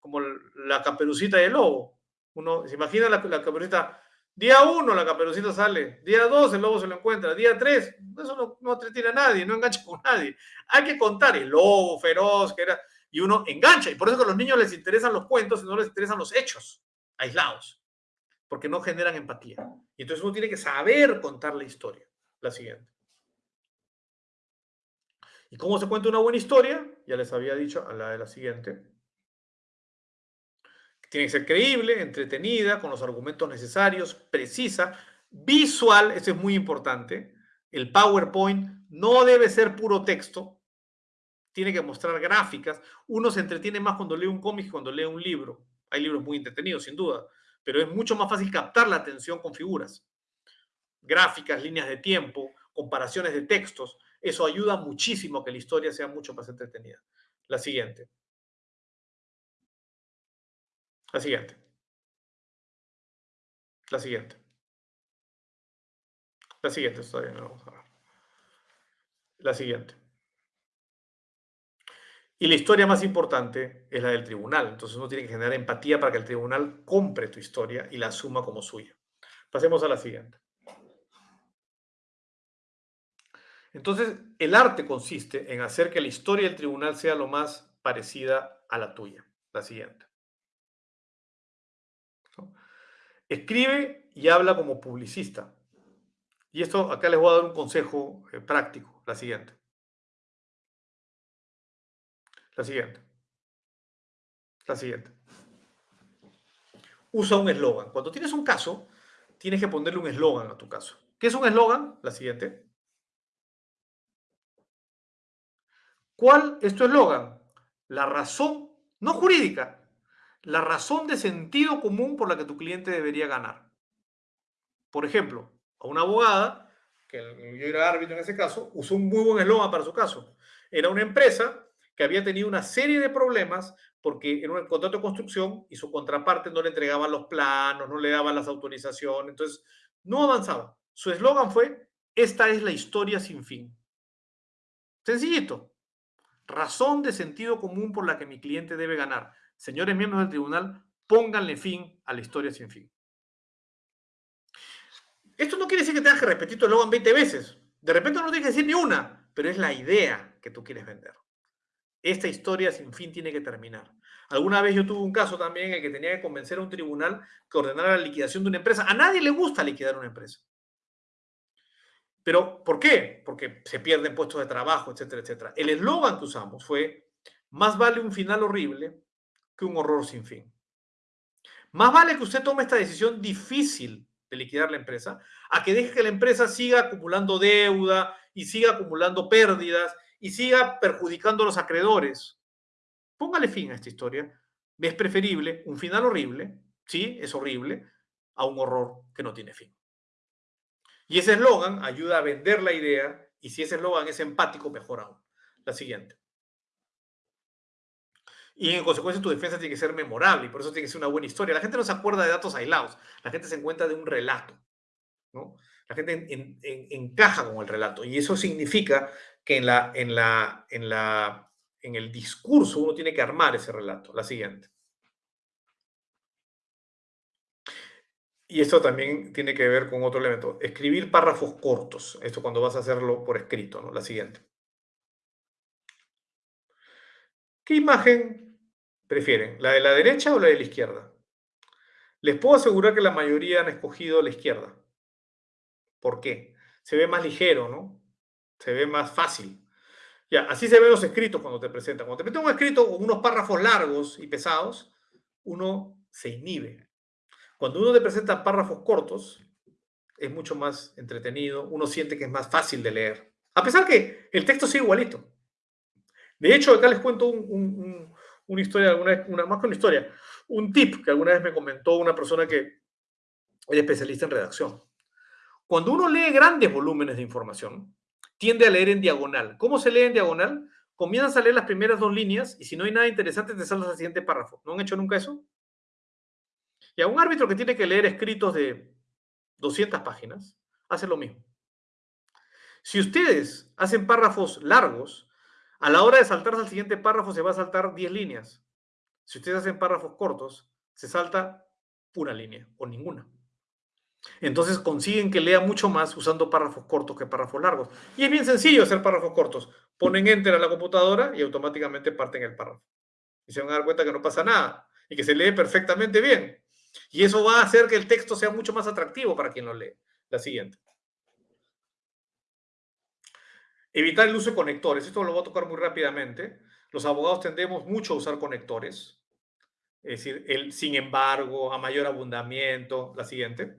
Como la caperucita y el lobo. Uno se imagina la, la caperucita, día 1 la caperucita sale, día 2 el lobo se lo encuentra, día 3, eso no, no entretiene a nadie, no engancha con nadie. Hay que contar el lobo feroz que era, y uno engancha. Y por eso a los niños les interesan los cuentos y no les interesan los hechos aislados porque no generan empatía. Y entonces uno tiene que saber contar la historia. La siguiente. ¿Y cómo se cuenta una buena historia? Ya les había dicho a la de la siguiente. Tiene que ser creíble, entretenida, con los argumentos necesarios, precisa, visual, eso es muy importante. El PowerPoint no debe ser puro texto, tiene que mostrar gráficas. Uno se entretiene más cuando lee un cómic que cuando lee un libro. Hay libros muy entretenidos, sin duda, pero es mucho más fácil captar la atención con figuras, gráficas, líneas de tiempo, comparaciones de textos. Eso ayuda muchísimo a que la historia sea mucho más entretenida. La siguiente. La siguiente. La siguiente. La siguiente, todavía no vamos a ver. La siguiente. Y la historia más importante es la del tribunal. Entonces uno tiene que generar empatía para que el tribunal compre tu historia y la asuma como suya. Pasemos a la siguiente. Entonces, el arte consiste en hacer que la historia del tribunal sea lo más parecida a la tuya. La siguiente. Escribe y habla como publicista. Y esto, acá les voy a dar un consejo eh, práctico, la siguiente. La siguiente. La siguiente. Usa un eslogan. Cuando tienes un caso, tienes que ponerle un eslogan a tu caso. ¿Qué es un eslogan? La siguiente. ¿Cuál es tu eslogan? La razón, no jurídica, la razón de sentido común por la que tu cliente debería ganar. Por ejemplo, a una abogada, que yo era árbitro en ese caso, usó un muy buen eslogan para su caso. Era una empresa que había tenido una serie de problemas porque en un contrato de construcción y su contraparte no le entregaban los planos, no le daban las autorizaciones, entonces no avanzaba. Su eslogan fue, esta es la historia sin fin. Sencillito. Razón de sentido común por la que mi cliente debe ganar. Señores miembros del tribunal, pónganle fin a la historia sin fin. Esto no quiere decir que tengas que repetir tu eslogan 20 veces. De repente no tienes que decir ni una, pero es la idea que tú quieres vender. Esta historia sin fin tiene que terminar. Alguna vez yo tuve un caso también en el que tenía que convencer a un tribunal que ordenara la liquidación de una empresa. A nadie le gusta liquidar una empresa. Pero, ¿por qué? Porque se pierden puestos de trabajo, etcétera, etcétera. El eslogan que usamos fue, más vale un final horrible que un horror sin fin. Más vale que usted tome esta decisión difícil de liquidar la empresa, a que deje que la empresa siga acumulando deuda y siga acumulando pérdidas y siga perjudicando a los acreedores. Póngale fin a esta historia. Es preferible un final horrible, sí, es horrible, a un horror que no tiene fin. Y ese eslogan ayuda a vender la idea y si ese eslogan es empático, mejor aún. La siguiente. Y en consecuencia tu defensa tiene que ser memorable y por eso tiene que ser una buena historia. La gente no se acuerda de datos aislados, la gente se encuentra de un relato. ¿no? La gente encaja con el relato y eso significa que en, la, en, la, en, la, en el discurso uno tiene que armar ese relato. La siguiente. Y esto también tiene que ver con otro elemento. Escribir párrafos cortos. Esto cuando vas a hacerlo por escrito, ¿no? La siguiente. ¿Qué imagen prefieren? ¿La de la derecha o la de la izquierda? Les puedo asegurar que la mayoría han escogido la izquierda. ¿Por qué? Se ve más ligero, ¿no? Se ve más fácil. Ya, así se ven los escritos cuando te presentan. Cuando te presentan un escrito con unos párrafos largos y pesados, uno se inhibe. Cuando uno te presenta párrafos cortos, es mucho más entretenido, uno siente que es más fácil de leer. A pesar que el texto sigue igualito. De hecho, acá les cuento una historia, alguna una, más que una historia, un tip que alguna vez me comentó una persona que es especialista en redacción. Cuando uno lee grandes volúmenes de información, tiende a leer en diagonal. ¿Cómo se lee en diagonal? Comienzas a leer las primeras dos líneas y si no hay nada interesante te saltas al siguiente párrafo. ¿No han hecho nunca eso? Y a un árbitro que tiene que leer escritos de 200 páginas, hace lo mismo. Si ustedes hacen párrafos largos, a la hora de saltarse al siguiente párrafo se va a saltar 10 líneas. Si ustedes hacen párrafos cortos, se salta una línea o ninguna. Entonces consiguen que lea mucho más usando párrafos cortos que párrafos largos. Y es bien sencillo hacer párrafos cortos. Ponen enter a la computadora y automáticamente parten el párrafo. Y se van a dar cuenta que no pasa nada y que se lee perfectamente bien. Y eso va a hacer que el texto sea mucho más atractivo para quien lo lee. La siguiente. Evitar el uso de conectores. Esto lo voy a tocar muy rápidamente. Los abogados tendemos mucho a usar conectores. Es decir, el sin embargo, a mayor abundamiento. La siguiente.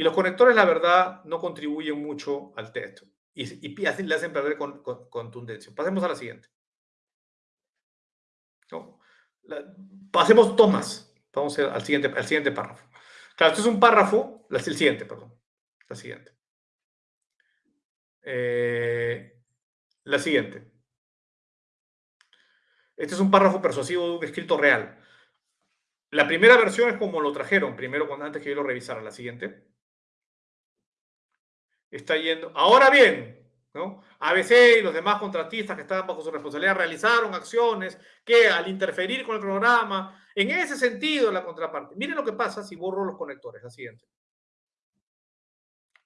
Y los conectores, la verdad, no contribuyen mucho al texto y, y le hacen perder con, contundencia. Pasemos a la siguiente. pasemos tomas. Vamos al siguiente, al siguiente párrafo. Claro, esto es un párrafo, el siguiente, perdón. La siguiente. Eh, la siguiente. Este es un párrafo persuasivo de un escrito real. La primera versión es como lo trajeron, primero cuando antes que yo lo revisara. La siguiente está yendo. Ahora bien, ¿no? ABC y los demás contratistas que estaban bajo su responsabilidad realizaron acciones que al interferir con el programa, en ese sentido la contraparte. Miren lo que pasa si borro los conectores, la siguiente.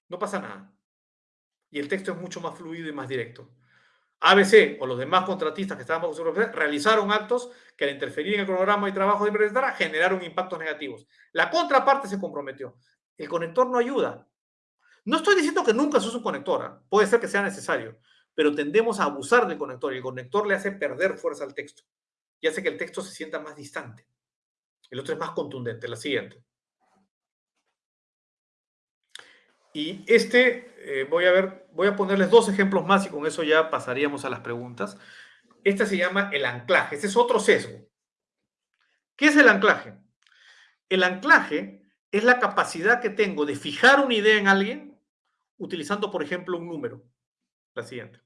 No pasa nada. Y el texto es mucho más fluido y más directo. ABC o los demás contratistas que estaban bajo su responsabilidad realizaron actos que al interferir en el programa y trabajo de empresa generaron impactos negativos. La contraparte se comprometió. El conector no ayuda. No estoy diciendo que nunca se use un conector, ¿ah? puede ser que sea necesario, pero tendemos a abusar del conector y el conector le hace perder fuerza al texto y hace que el texto se sienta más distante. El otro es más contundente, la siguiente. Y este, eh, voy a ver, voy a ponerles dos ejemplos más y con eso ya pasaríamos a las preguntas. Este se llama el anclaje, este es otro sesgo. ¿Qué es el anclaje? El anclaje es la capacidad que tengo de fijar una idea en alguien utilizando, por ejemplo, un número. La siguiente.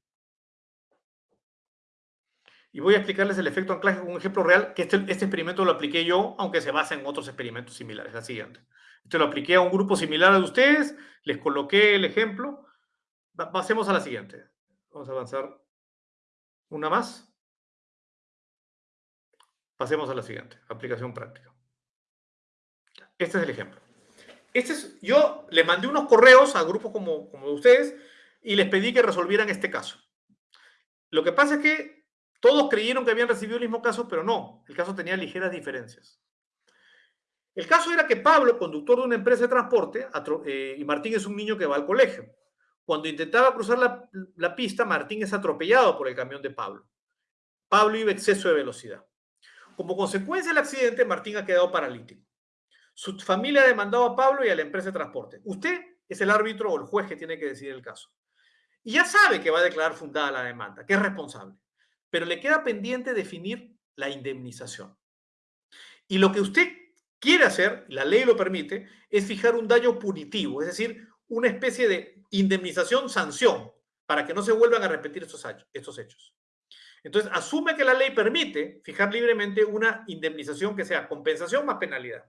Y voy a explicarles el efecto anclaje con un ejemplo real, que este, este experimento lo apliqué yo, aunque se basa en otros experimentos similares. La siguiente. Este lo apliqué a un grupo similar a ustedes, les coloqué el ejemplo. Pasemos a la siguiente. Vamos a avanzar una más. Pasemos a la siguiente, aplicación práctica. Este es el ejemplo. Este es, yo le mandé unos correos a grupos como, como ustedes y les pedí que resolvieran este caso. Lo que pasa es que todos creyeron que habían recibido el mismo caso, pero no. El caso tenía ligeras diferencias. El caso era que Pablo, conductor de una empresa de transporte, eh, y Martín es un niño que va al colegio. Cuando intentaba cruzar la, la, pista, Martín es atropellado por el camión de Pablo. Pablo iba exceso de velocidad. Como consecuencia del accidente, Martín ha quedado paralítico. Su familia ha demandado a Pablo y a la empresa de transporte. Usted es el árbitro o el juez que tiene que decidir el caso. Y ya sabe que va a declarar fundada la demanda, que es responsable. Pero le queda pendiente definir la indemnización. Y lo que usted quiere hacer, la ley lo permite, es fijar un daño punitivo, es decir, una especie de indemnización-sanción para que no se vuelvan a repetir estos hechos. Entonces, asume que la ley permite fijar libremente una indemnización que sea compensación más penalidad.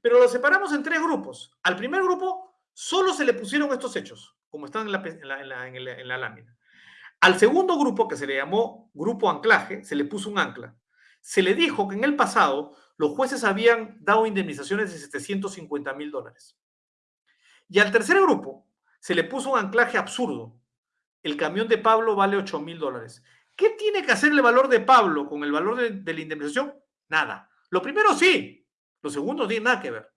Pero lo separamos en tres grupos. Al primer grupo solo se le pusieron estos hechos, como están en la, en la lámina. Al segundo grupo, que se le llamó grupo anclaje, se le puso un ancla. Se le dijo que en el pasado los jueces habían dado indemnizaciones de 750 mil dólares. Y al tercer grupo se le puso un anclaje absurdo. El camión de Pablo vale 8 mil dólares. ¿Qué tiene que hacer el valor de Pablo con el valor de, la indemnización? Nada. Lo primero sí, lo segundo no tiene nada que ver.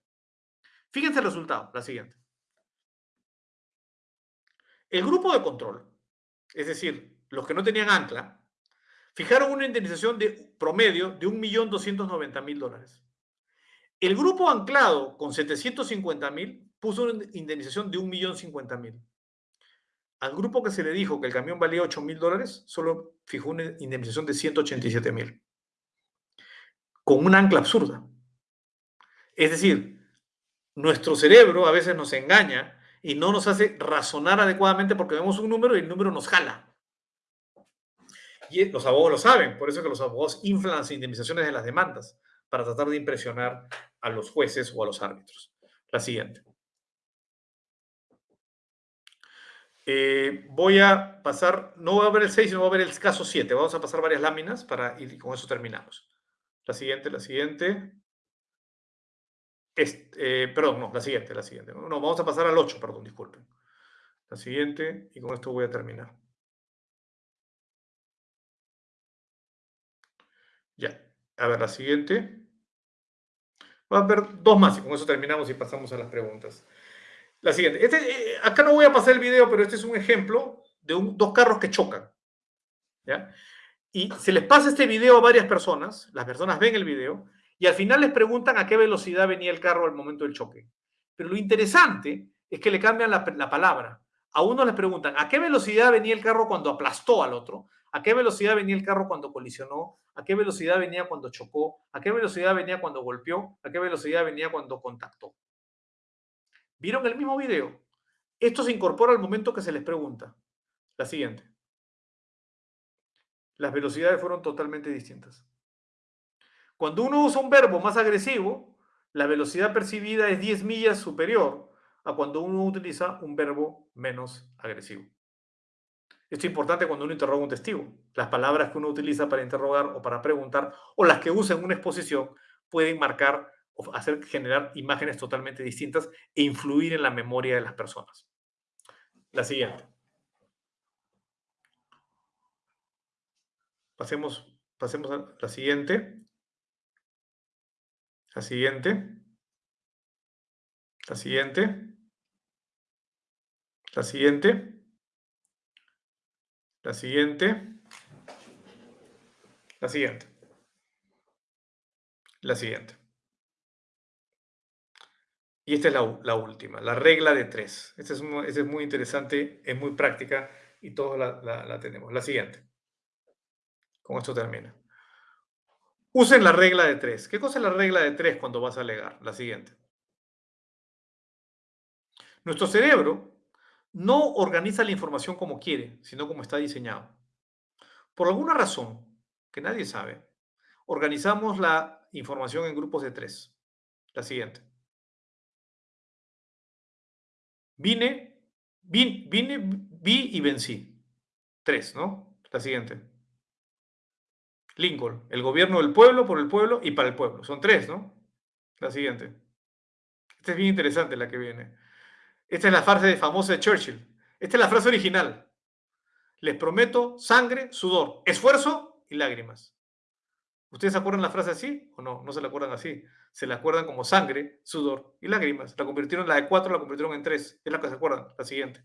Fíjense el resultado, la siguiente. El grupo de control, es decir, los que no tenían ancla, fijaron una indemnización de promedio de 1.290.000 dólares. El grupo anclado con 750.000 puso una indemnización de 1.050.000. Al grupo que se le dijo que el camión valía 8 mil dólares, solo fijó una indemnización de 187 mil. Con un ancla absurda. Es decir, nuestro cerebro a veces nos engaña y no nos hace razonar adecuadamente porque vemos un número y el número nos jala. Y los abogados lo saben, por eso es que los abogados inflan las indemnizaciones de las demandas para tratar de impresionar a los jueces o a los árbitros. La siguiente. Eh, voy a pasar, no voy a ver el 6, sino voy a ver el caso 7. Vamos a pasar varias láminas para, y con eso terminamos. La siguiente, la siguiente. Este, perdón, no, la siguiente, la siguiente. No, vamos a pasar al 8, perdón, disculpen. La siguiente, y con esto voy a terminar. Ya, a ver, la siguiente. Voy a ver dos más y con eso terminamos y pasamos a las preguntas. La siguiente. Este, eh, acá no voy a pasar el video, pero este es un ejemplo de dos carros que chocan. ¿ya? Y se les pasa este video a varias personas, las personas ven el video, y al final les preguntan a qué velocidad venía el carro al momento del choque. Pero lo interesante es que le cambian la, la palabra. A uno les preguntan a qué velocidad venía el carro cuando aplastó al otro, a qué velocidad venía el carro cuando colisionó, a qué velocidad venía cuando chocó, a qué velocidad venía cuando golpeó, a qué velocidad venía cuando contactó. ¿Vieron el mismo video? Esto se incorpora al momento que se les pregunta. La siguiente. Las velocidades fueron totalmente distintas. Cuando uno usa un verbo más agresivo, la velocidad percibida es 10 millas superior a cuando uno utiliza un verbo menos agresivo. Esto es importante cuando uno interroga a un testigo. Las palabras que uno utiliza para interrogar o para preguntar o las que usa en una exposición pueden marcar hacer generar imágenes totalmente distintas e influir en la memoria de las personas. La siguiente. Pasemos, pasemos a la siguiente. La siguiente. La siguiente. La siguiente. La siguiente. La siguiente. La siguiente. Y esta es la, última, la regla de tres. Esta es, muy interesante, es muy práctica y todos la tenemos. La siguiente. Con esto termina. Usen la regla de tres. ¿Qué cosa es la regla de tres cuando vas a alegar? La siguiente. Nuestro cerebro no organiza la información como quiere, sino como está diseñado. Por alguna razón que nadie sabe, organizamos la información en grupos de tres. La siguiente. Vine, vine, vine, vi y vencí. Tres, ¿no? La siguiente. Lincoln, el gobierno del pueblo, por el pueblo y para el pueblo. Son tres, ¿no? La siguiente. Esta es bien interesante la que viene. Esta es la frase famosa de Churchill. Esta es la frase original. Les prometo sangre, sudor, esfuerzo y lágrimas. ¿Ustedes se acuerdan la frase así o no? No se la acuerdan así. Se la acuerdan como sangre, sudor y lágrimas. La convirtieron la de cuatro, la convirtieron en tres. Es la que se acuerdan. La siguiente.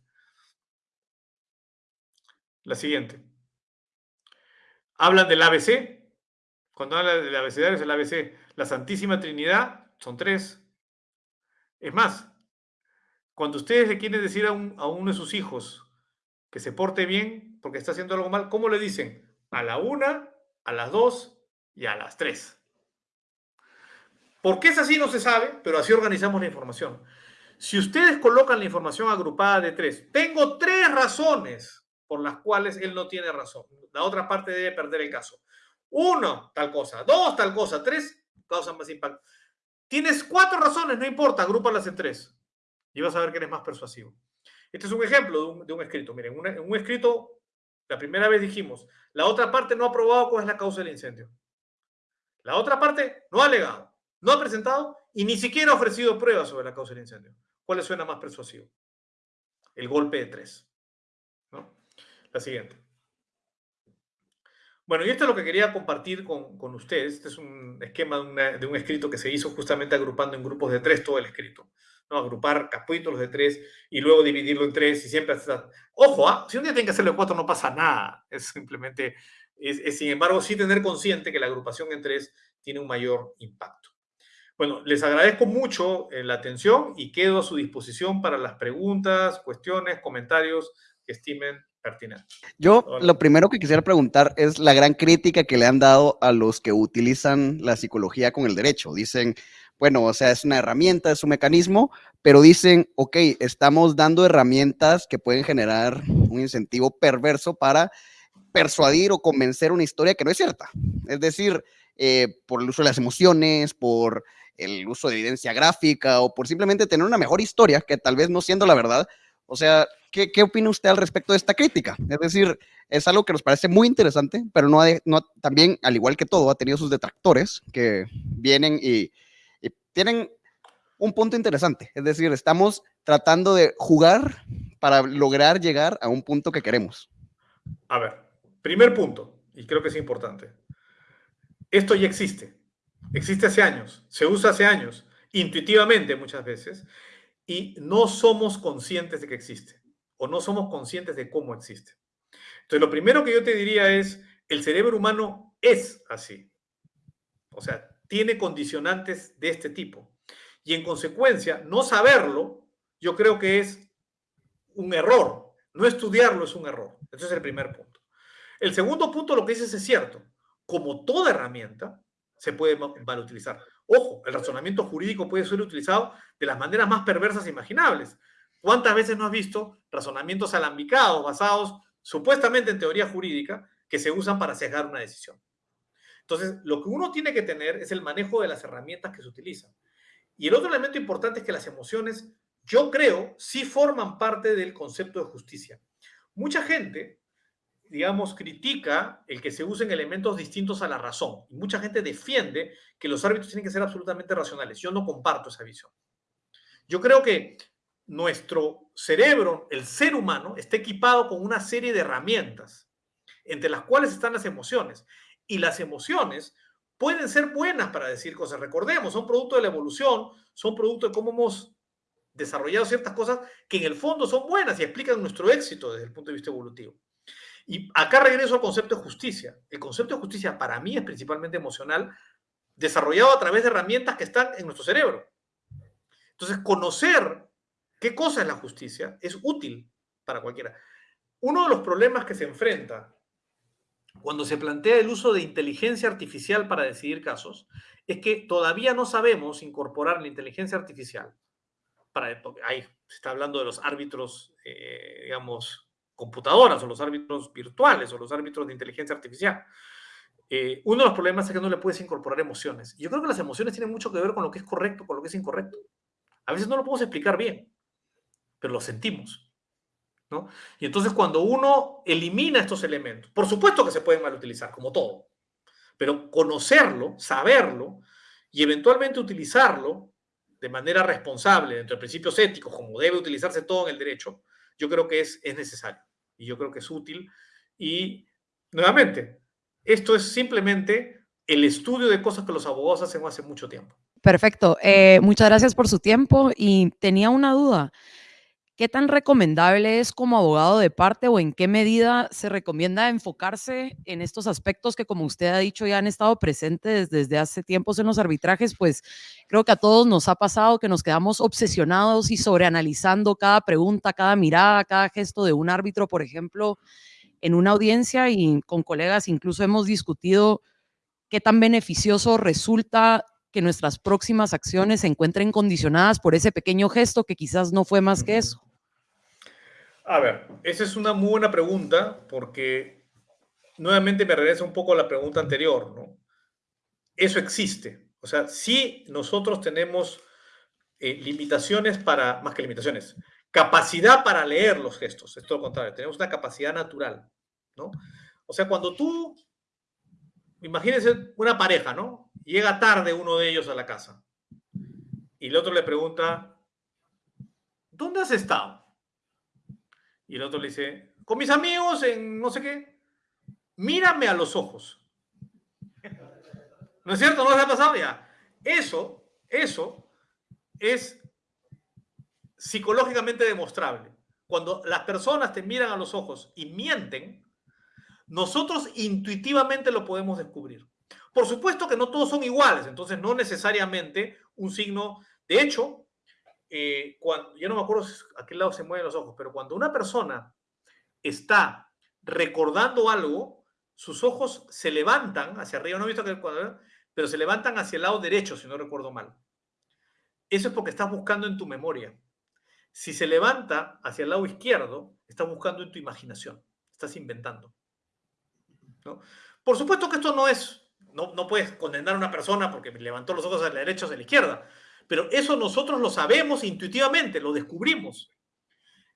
La siguiente. Hablan del ABC. Cuando hablan del abecedario es el ABC. La Santísima Trinidad son tres. Es más, cuando ustedes le quieren decir a, a uno de sus hijos que se porte bien porque está haciendo algo mal, ¿cómo le dicen? A la una, a las dos y a las tres. ¿Por qué es así? No se sabe, pero así organizamos la información. Si ustedes colocan la información agrupada de tres, tengo tres razones por las cuales él no tiene razón. La otra parte debe perder el caso. Uno, tal cosa. Dos, tal cosa. Tres, causan más impacto. Tienes cuatro razones, no importa, agrúpalas en tres y vas a ver que eres más persuasivo. Este es un ejemplo de un, escrito. Miren, en un escrito, la primera vez dijimos, la otra parte no ha probado cuál es la causa del incendio. La otra parte no ha alegado, no ha presentado y ni siquiera ha ofrecido pruebas sobre la causa del incendio. ¿Cuál le suena más persuasivo? El golpe de tres. La siguiente. Bueno, y esto es lo que quería compartir con, con ustedes. Este es un esquema de, de, un escrito que se hizo justamente agrupando en grupos de tres todo el escrito. agrupar capítulos de tres y luego dividirlo en tres y siempre... Ojo, ¿ah? si un día tienen que hacerlo cuatro no pasa nada, es simplemente, es, sin embargo, sí tener consciente que la agrupación en tres tiene un mayor impacto. Bueno, les agradezco mucho eh, la atención y quedo a su disposición para las preguntas, cuestiones, comentarios que estimen Yo lo primero que quisiera preguntar es la gran crítica que le han dado a los que utilizan la psicología con el derecho. Dicen, bueno, o sea, es una herramienta, es un mecanismo, pero dicen, ok, estamos dando herramientas que pueden generar un incentivo perverso para persuadir o convencer una historia que no es cierta. Es decir, eh, por el uso de las emociones, por el uso de evidencia gráfica o por simplemente tener una mejor historia que tal vez no siendo la verdad. O sea, ¿qué, qué opina usted al respecto de esta crítica? Es decir, es algo que nos parece muy interesante, pero no, no también, al igual que todo, ha tenido sus detractores que vienen y tienen un punto interesante. Es decir, estamos tratando de jugar para lograr llegar a un punto que queremos. A ver, primer punto, y creo que es importante. Esto ya existe. Existe hace años, se usa hace años, intuitivamente muchas veces, y no somos conscientes de que existe, o no somos conscientes de cómo existe. Entonces, lo primero que yo te diría es, el cerebro humano es así. O sea, tiene condicionantes de este tipo. Y en consecuencia, no saberlo, yo creo que es un error. No estudiarlo es un error. Ese es el primer punto. El segundo punto, lo que dices es cierto. Como toda herramienta, se puede mal utilizar. Ojo, el razonamiento jurídico puede ser utilizado de las maneras más perversas imaginables. ¿Cuántas veces no has visto razonamientos alambicados basados supuestamente en teoría jurídica que se usan para cegar una decisión? Entonces, lo que uno tiene que tener es el manejo de las herramientas que se utilizan. Y el otro elemento importante es que las emociones, yo creo, sí forman parte del concepto de justicia. Mucha gente, digamos, critica el que se usen elementos distintos a la razón. Y mucha gente defiende que los árbitros tienen que ser absolutamente racionales. Yo no comparto esa visión. Yo creo que nuestro cerebro, el ser humano, está equipado con una serie de herramientas, entre las cuales están las emociones y las emociones pueden ser buenas para decir cosas. Recordemos, son producto de la evolución, son producto de cómo hemos desarrollado ciertas cosas que en el fondo son buenas y explican nuestro éxito desde el punto de vista evolutivo. Y acá regreso al concepto de justicia. El concepto de justicia para mí es principalmente emocional, desarrollado a través de herramientas que están en nuestro cerebro. Entonces, conocer qué cosa es la justicia es útil para cualquiera. Uno de los problemas que se enfrenta cuando se plantea el uso de inteligencia artificial para decidir casos es que todavía no sabemos incorporar la inteligencia artificial. Para, ahí se está hablando de los árbitros, eh, digamos, computadoras o los árbitros virtuales o los árbitros de inteligencia artificial. Eh, uno de los problemas es que no le puedes incorporar emociones. Yo creo que las emociones tienen mucho que ver con lo que es correcto, con lo que es incorrecto. A veces no lo podemos explicar bien, pero lo sentimos. Y entonces cuando uno elimina estos elementos, por supuesto que se pueden mal utilizar, como todo, pero conocerlo, saberlo y eventualmente utilizarlo de manera responsable dentro de principios éticos, como debe utilizarse todo en el derecho, yo creo que es, es necesario y yo creo que es útil. Y nuevamente, esto es simplemente el estudio de cosas que los abogados hacen hace mucho tiempo. Perfecto. Eh, muchas gracias por su tiempo y tenía una duda. ¿Qué tan recomendable es como abogado de parte o en qué medida se recomienda enfocarse en estos aspectos que, como usted ha dicho, ya han estado presentes desde hace tiempos en los arbitrajes? Pues creo que a todos nos ha pasado que nos quedamos obsesionados y sobreanalizando cada pregunta, cada mirada, cada gesto de un árbitro, por ejemplo, en una audiencia y con colegas incluso hemos discutido qué tan beneficioso resulta que nuestras próximas acciones se encuentren condicionadas por ese pequeño gesto que quizás no fue más que eso. A ver, esa es una muy buena pregunta porque nuevamente me regresa un poco a la pregunta anterior, ¿no? Eso existe. O sea, si nosotros tenemos eh, limitaciones para, más que limitaciones, capacidad para leer los gestos, es todo lo contrario, tenemos una capacidad natural, ¿no? O sea, cuando tú, imagínense una pareja, ¿no? Llega tarde uno de ellos a la casa y el otro le pregunta, ¿dónde has estado? Y el otro le dice, con mis amigos en no sé qué, mírame a los ojos. ¿No es cierto? ¿No les ha pasado ya? Eso, eso es psicológicamente demostrable. Cuando las personas te miran a los ojos y mienten, nosotros intuitivamente lo podemos descubrir. Por supuesto que no todos son iguales, entonces no necesariamente un signo. De hecho, eh, cuando, yo no me acuerdo a qué lado se mueven los ojos, pero cuando una persona está recordando algo, sus ojos se levantan hacia arriba, no he visto que pero se levantan hacia el lado derecho, si no recuerdo mal. Eso es porque estás buscando en tu memoria. Si se levanta hacia el lado izquierdo, estás buscando en tu imaginación, estás inventando. Por supuesto que esto no es, no, no puedes condenar a una persona porque levantó los ojos a la derecha o a la izquierda, pero eso nosotros lo sabemos intuitivamente, lo descubrimos.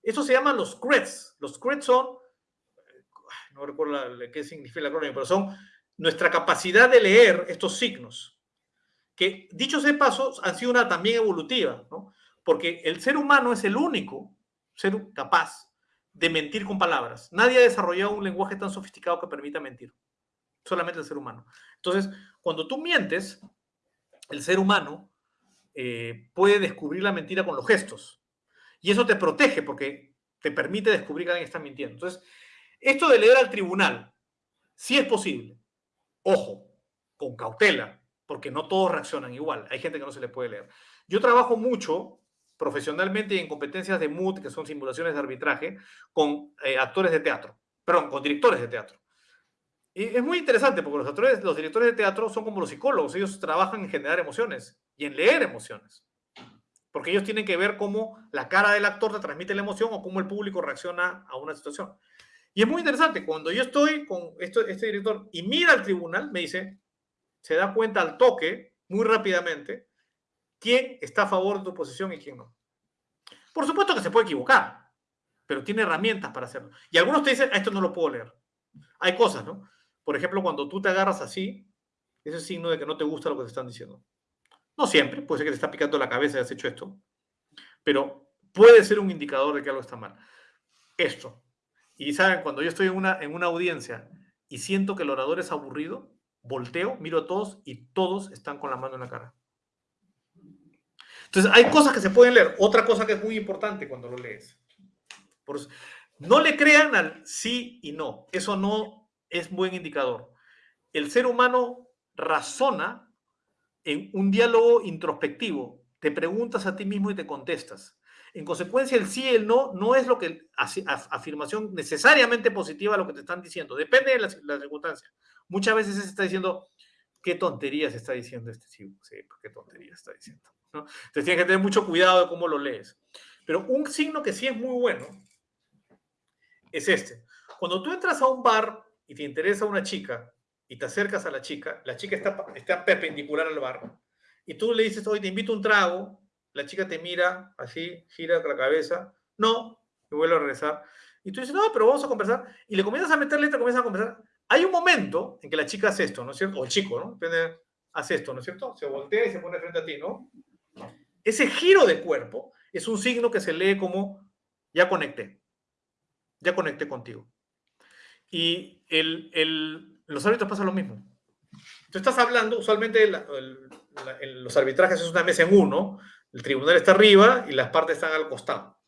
Eso se llaman los CREDs. Los CREDs son, no recuerdo qué significa el acrónimo, pero son nuestra capacidad de leer estos signos, que dicho sea de paso, han sido una también evolutiva, ¿no? Porque el ser humano es el único ser capaz de mentir con palabras. Nadie ha desarrollado un lenguaje tan sofisticado que permita mentir. Solamente el ser humano. Entonces, cuando tú mientes, el ser humano eh, puede descubrir la mentira con los gestos. Y eso te protege porque te permite descubrir que alguien está mintiendo. Entonces, esto de leer al tribunal, sí es posible. Ojo, con cautela, porque no todos reaccionan igual. Hay gente que no se le puede leer. Yo trabajo mucho profesionalmente en competencias de MUD, que son simulaciones de arbitraje, con eh, actores de teatro, perdón, con directores de teatro. Y es muy interesante porque los actores, los directores de teatro son como los psicólogos, ellos trabajan en generar emociones y en leer emociones. Porque ellos tienen que ver cómo la cara del actor te transmite la emoción o cómo el público reacciona a una situación. Y es muy interesante, cuando yo estoy con este, director y mira al tribunal, me dice, se da cuenta al toque, muy rápidamente, quién está a favor de tu posición y quién no. Por supuesto que se puede equivocar, pero tiene herramientas para hacerlo. Y algunos te dicen, ah, esto no lo puedo leer. Hay cosas, ¿no? Por ejemplo, cuando tú te agarras así, ese es signo de que no te gusta lo que te están diciendo. No siempre, puede ser que te está picando la cabeza y has hecho esto, pero puede ser un indicador de que algo está mal. Esto. Y saben, cuando yo estoy en una, en una audiencia y siento que el orador es aburrido, volteo, miro a todos y todos están con la mano en la cara. Entonces, hay cosas que se pueden leer. Otra cosa que es muy importante cuando lo lees. no le crean al sí y no. Eso no es buen indicador. El ser humano razona en un diálogo introspectivo. Te preguntas a ti mismo y te contestas. En consecuencia, el sí y el no no es lo que afirmación necesariamente positiva a lo que te están diciendo. Depende de las, circunstancias. Muchas veces se está diciendo, ¿qué tonterías está diciendo este chico? Sí, ¿qué tonterías está diciendo? Entonces tienes que tener mucho cuidado de cómo lo lees. Pero un signo que sí es muy bueno es este. Cuando tú entras a un bar y te interesa una chica y te acercas a la chica, la chica está, está perpendicular al bar, y tú le dices, hoy te invito un trago, la chica te mira así, gira la cabeza, no, y vuelve a regresar. Y tú dices, no, pero vamos a conversar. Y le comienzas a meter letra, comienzas a conversar. Hay un momento en que la chica hace esto, ¿no es cierto? O el chico, ¿no? Depende, hace esto, ¿no es cierto? Se voltea y se pone frente a ti, ¿no? Ese giro de cuerpo es un signo que se lee como ya conecté, ya conecté contigo. Y el, el, los árbitros pasa lo mismo. Tú estás hablando, usualmente los arbitrajes es una mesa en uno, el tribunal está arriba y las partes están al costado.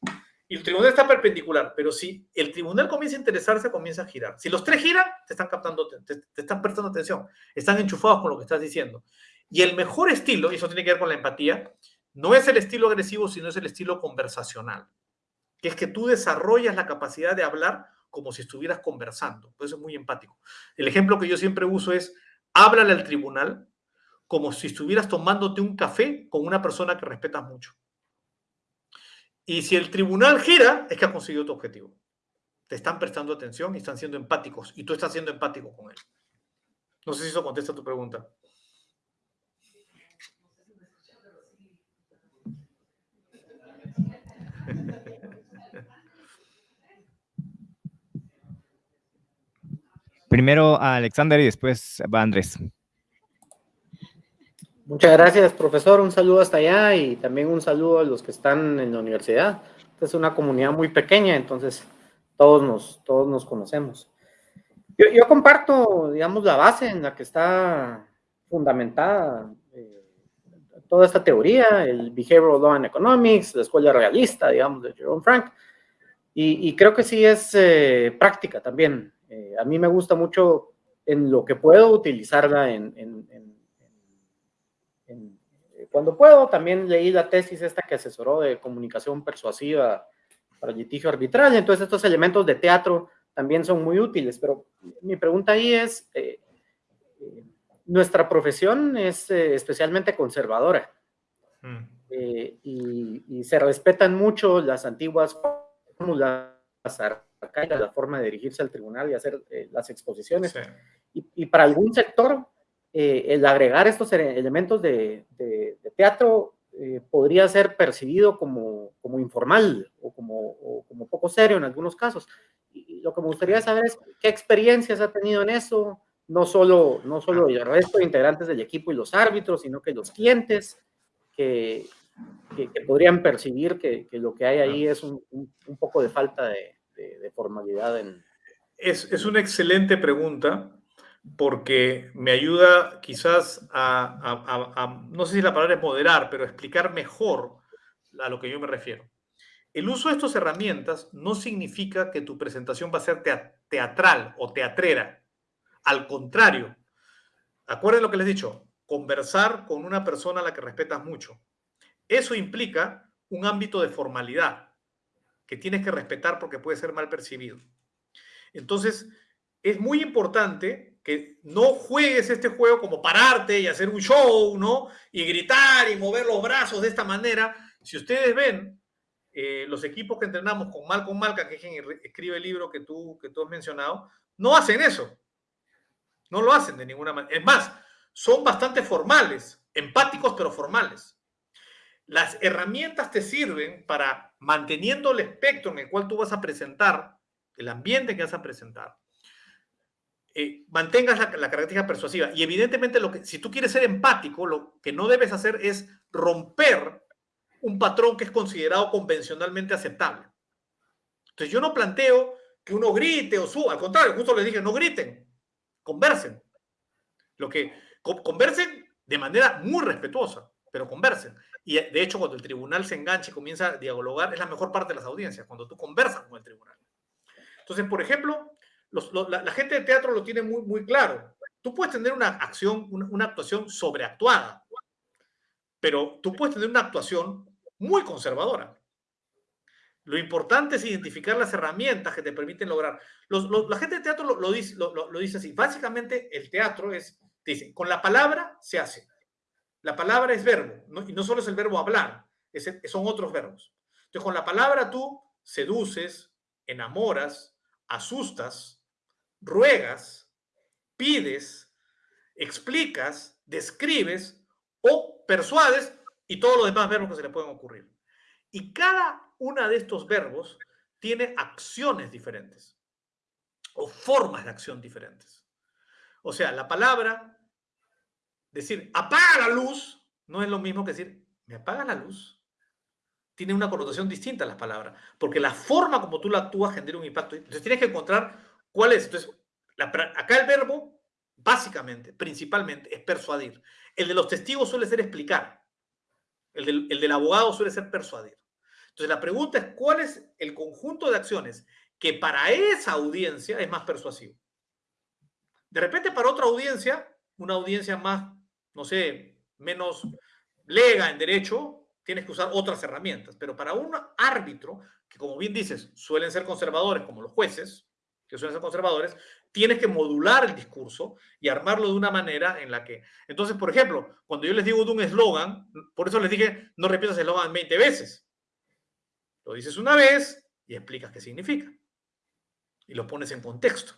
Y el tribunal está perpendicular, pero si el tribunal comienza a interesarse, comienza a girar. Si los tres giran, te están captando, te, están prestando atención, están enchufados con lo que estás diciendo. Y el mejor estilo, y eso tiene que ver con la empatía, no es el estilo agresivo, sino es el estilo conversacional, que es que tú desarrollas la capacidad de hablar como si estuvieras conversando. Por eso es muy empático. El ejemplo que yo siempre uso es, háblale al tribunal como si estuvieras tomándote un café con una persona que respetas mucho. Y si el tribunal gira, es que has conseguido tu objetivo. Te están prestando atención y están siendo empáticos, y tú estás siendo empático con él. No sé si eso contesta tu pregunta. Primero a Alexander y después va Andrés. Muchas gracias, profesor. Un saludo hasta allá y también un saludo a los que están en la universidad. Es una comunidad muy pequeña, entonces todos nos, todos nos conocemos. Yo, comparto, digamos, la base en la que está fundamentada eh, toda esta teoría, el Behavioral Law and Economics, la escuela realista, digamos, de Jerome Frank, y, creo que sí es eh, práctica también. Eh, a mí me gusta mucho en lo que puedo utilizarla en eh, cuando puedo, también leí la tesis esta que asesoró de comunicación persuasiva para el litigio arbitral, entonces estos elementos de teatro también son muy útiles, pero mi pregunta ahí es, eh, nuestra profesión es especialmente conservadora mm. y, se respetan mucho las antiguas fórmulas la forma de dirigirse al tribunal y hacer las exposiciones. Y, y, para algún sector eh, el agregar estos elementos de, teatro eh, podría ser percibido como, como informal o como, como, poco serio en algunos casos. Y lo que me gustaría saber es qué experiencias ha tenido en eso, no solo, no solo el resto de integrantes del equipo y los árbitros, sino que los clientes que, que, podrían percibir que, que, lo que hay ahí es un, un, poco de falta de, de formalidad. En... Es, una excelente pregunta porque me ayuda quizás a, no sé si la palabra es moderar, pero explicar mejor a lo que yo me refiero. El uso de estas herramientas no significa que tu presentación va a ser teatral o teatrera. Al contrario, acuerden lo que les he dicho, conversar con una persona a la que respetas mucho. Eso implica un ámbito de formalidad que tienes que respetar porque puede ser mal percibido. Entonces, es muy importante que no juegues este juego como pararte y hacer un show, ¿no? Y gritar y mover los brazos de esta manera. Si ustedes ven eh, los equipos que entrenamos con Malcolm Malca, que es quien escribe el libro que tú, que tú has mencionado, no hacen eso. No lo hacen de ninguna manera. Es más, son bastante formales, empáticos pero formales. Las herramientas te sirven para, manteniendo el espectro en el cual tú vas a presentar, el ambiente que vas a presentar, eh, mantengas la, característica persuasiva. Y evidentemente, lo que, si tú quieres ser empático, lo que no debes hacer es romper un patrón que es considerado convencionalmente aceptable. Entonces, yo no planteo que uno grite o suba, al contrario, justo les dije, no griten, conversen. Lo que conversen de manera muy respetuosa, pero conversen. Y de hecho, cuando el tribunal se engancha y comienza a dialogar, es la mejor parte de las audiencias, cuando tú conversas con el tribunal. Entonces, por ejemplo, la, gente de teatro lo tiene muy, muy claro. Tú puedes tener una acción, una, actuación sobreactuada, pero tú puedes tener una actuación muy conservadora. Lo importante es identificar las herramientas que te permiten lograr. la gente de teatro lo, dice, lo, dice, así. Básicamente, el teatro es, dice, con la palabra se hace. La palabra es verbo, y no solo es el verbo hablar, son otros verbos. Entonces, con la palabra tú seduces, enamoras, asustas, ruegas, pides, explicas, describes o persuades y todos los demás verbos que se le pueden ocurrir. Y cada una de estos verbos tiene acciones diferentes o formas de acción diferentes. O sea, la palabra, decir apaga la luz, no es lo mismo que decir me apaga la luz. Tiene una connotación distinta las palabras, porque la forma como tú la actúas genera un impacto. Entonces tienes que encontrar cuál es. Entonces, acá el verbo, básicamente, principalmente, es persuadir. El de los testigos suele ser explicar. El del, el del abogado suele ser persuadir. Entonces la pregunta es, ¿cuál es el conjunto de acciones que para esa audiencia es más persuasivo? De repente para otra audiencia, una audiencia más, no sé, menos lega en derecho, tienes que usar otras herramientas. Pero para un árbitro, que como bien dices, suelen ser conservadores como los jueces, que suelen ser conservadores, tienes que modular el discurso y armarlo de una manera en la que... Entonces, por ejemplo, cuando yo les digo de un eslogan, por eso les dije, no repitas el eslogan 20 veces. Lo dices una vez y explicas qué significa. Y lo pones en contexto.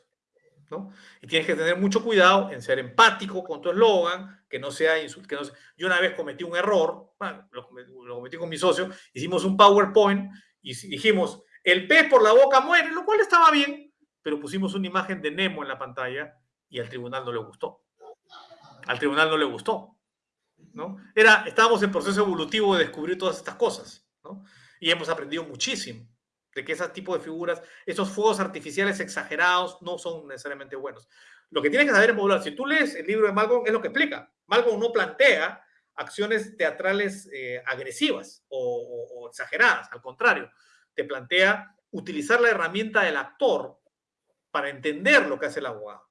¿No? Y tienes que tener mucho cuidado en ser empático con tu eslogan, que no sea insulto. No Yo una vez cometí un error, lo, lo, cometí con mi socio, hicimos un PowerPoint y dijimos, el pez por la boca muere, lo cual estaba bien, pero pusimos una imagen de Nemo en la pantalla y al tribunal no le gustó. Al tribunal no le gustó. ¿no? Era, estábamos en proceso evolutivo de descubrir todas estas cosas. ¿no? Y hemos aprendido muchísimo de que ese tipo de figuras, esos fuegos artificiales exagerados no son necesariamente buenos. Lo que tienes que saber es modular. Si tú lees el libro de Malcolm, es lo que explica. Malcolm no plantea acciones teatrales eh, agresivas o, o, exageradas. Al contrario, te plantea utilizar la herramienta del actor para entender lo que hace el abogado.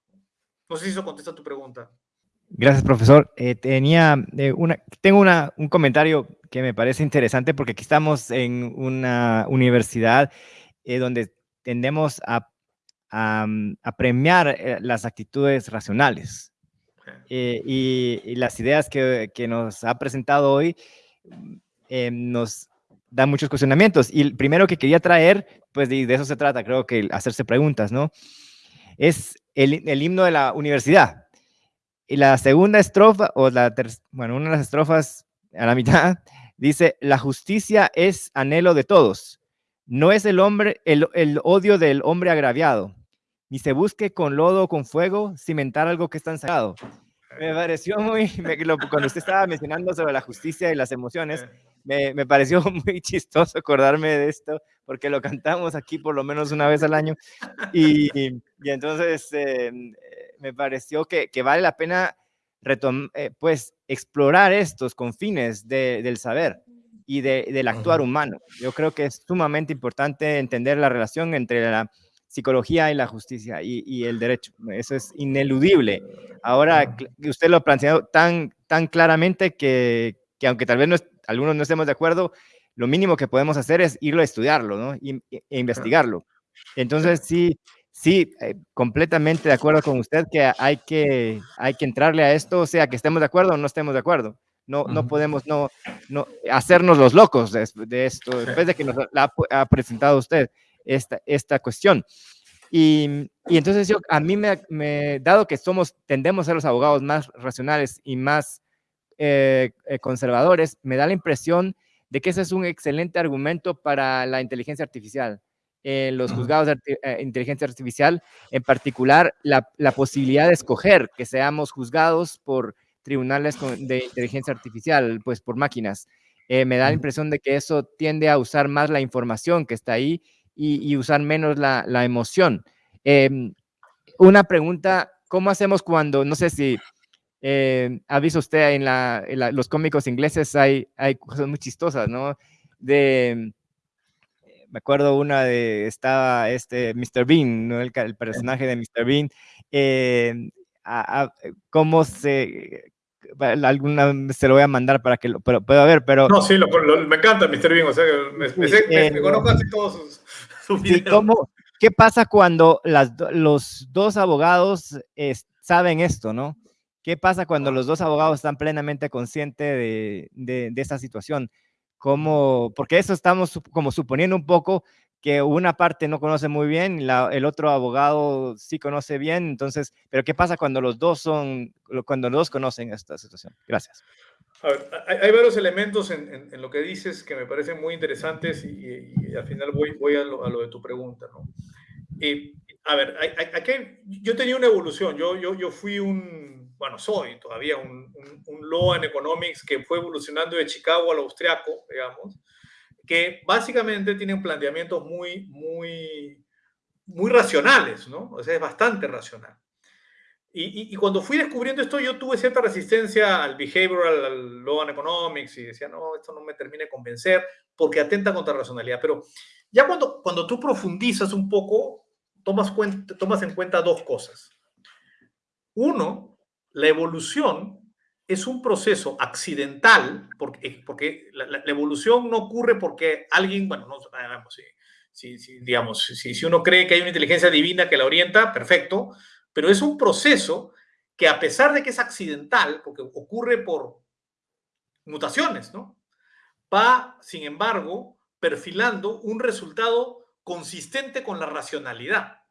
No sé si eso contesta tu pregunta. Gracias, profesor. Eh, tenía eh, una, tengo una, un comentario que me parece interesante porque aquí estamos en una universidad eh, donde tendemos a, a, mm, premiar las actitudes racionales. Y, las ideas que, que, nos ha presentado hoy mm, nos dan muchos cuestionamientos. Y el primero que quería traer, pues de, de eso se trata, creo que hacerse preguntas, ¿no? Es el, el himno de la universidad y la segunda estrofa, o la bueno, una de las estrofas a la mitad, dice, la justicia es anhelo de todos. No es el hombre, el, el odio del hombre agraviado, ni se busque con lodo o con fuego cimentar algo que está ensagado. Me pareció muy, cuando usted estaba mencionando sobre la justicia y las emociones, me, me, pareció muy chistoso acordarme de esto, porque lo cantamos aquí por lo menos una vez al año. Y, y entonces, eh, me pareció que, vale la pena eh, pues, explorar estos confines del saber y del actuar humano. Yo creo que es sumamente importante entender la relación entre la psicología y la justicia y, el derecho. Eso es ineludible. Ahora, usted lo ha planteado tan, tan claramente que, aunque tal vez algunos no estemos de acuerdo, lo mínimo que podemos hacer es irlo a estudiarlo ¿no? y, e investigarlo. Entonces, sí, Sí, eh, completamente de acuerdo con usted que hay, que hay que entrarle a esto, sea que estemos de acuerdo o no estemos de acuerdo. No, no podemos no, no hacernos los locos de, esto, después de que nos la ha, presentado usted esta, esta cuestión. Y, y, entonces yo, a mí me, me, dado que somos, tendemos a ser los abogados más racionales y más eh, eh, conservadores, me da la impresión de que ese es un excelente argumento para la inteligencia artificial en los juzgados de eh, inteligencia artificial, en particular la, la, posibilidad de escoger que seamos juzgados por tribunales de inteligencia artificial, pues por máquinas. Eh, me da la impresión de que eso tiende a usar más la información que está ahí y, usar menos la, la emoción. Em, una pregunta, ¿cómo hacemos cuando, no sé si eh, ha visto usted en, la, los cómicos ingleses, hay, hay cosas muy chistosas, ¿no? De, me acuerdo una de, estaba este Mr. Bean, ¿no? el, personaje de Mr. Bean, eh, cómo se, alguna se lo voy a mandar para que lo pero, pueda ver, pero... No, sí, me encanta Mr. Bean, o sea, me, me, eh, conozco casi todos sus, videos. ¿Qué pasa cuando las, los dos abogados saben esto, no? ¿Qué pasa cuando los dos abogados están plenamente conscientes de, de, de esta situación? ¿Cómo? Porque eso estamos como suponiendo un poco que una parte no conoce muy bien, la, el otro abogado sí conoce bien, entonces, pero ¿qué pasa cuando los dos son, cuando los dos conocen esta situación? Gracias. A ver, hay, varios elementos en, en, lo que dices que me parecen muy interesantes y, y, al final voy, voy a, lo, a, lo, de tu pregunta, ¿no? Y, a ver, aquí, yo tenía una evolución, yo, yo, yo fui un, bueno, soy todavía un, un, un law en economics que fue evolucionando de Chicago al austriaco, digamos, que básicamente tienen planteamientos muy, muy, muy racionales, ¿no? O sea, es bastante racional. Y, y, cuando fui descubriendo esto, yo tuve cierta resistencia al behavioral, al law and economics, y decía, no, esto no me termina de convencer porque atenta contra la racionalidad. Pero ya cuando, cuando tú profundizas un poco, tomas, cuenta, tomas en cuenta dos cosas. Uno, la evolución es un proceso accidental, porque, eh, porque la, evolución no ocurre porque alguien, bueno, no sabemos si, si, digamos, si, si uno cree que hay una inteligencia divina que la orienta, perfecto, pero es un proceso que a pesar de que es accidental, porque ocurre por mutaciones, ¿no? Va, sin embargo, perfilando un resultado consistente con la racionalidad.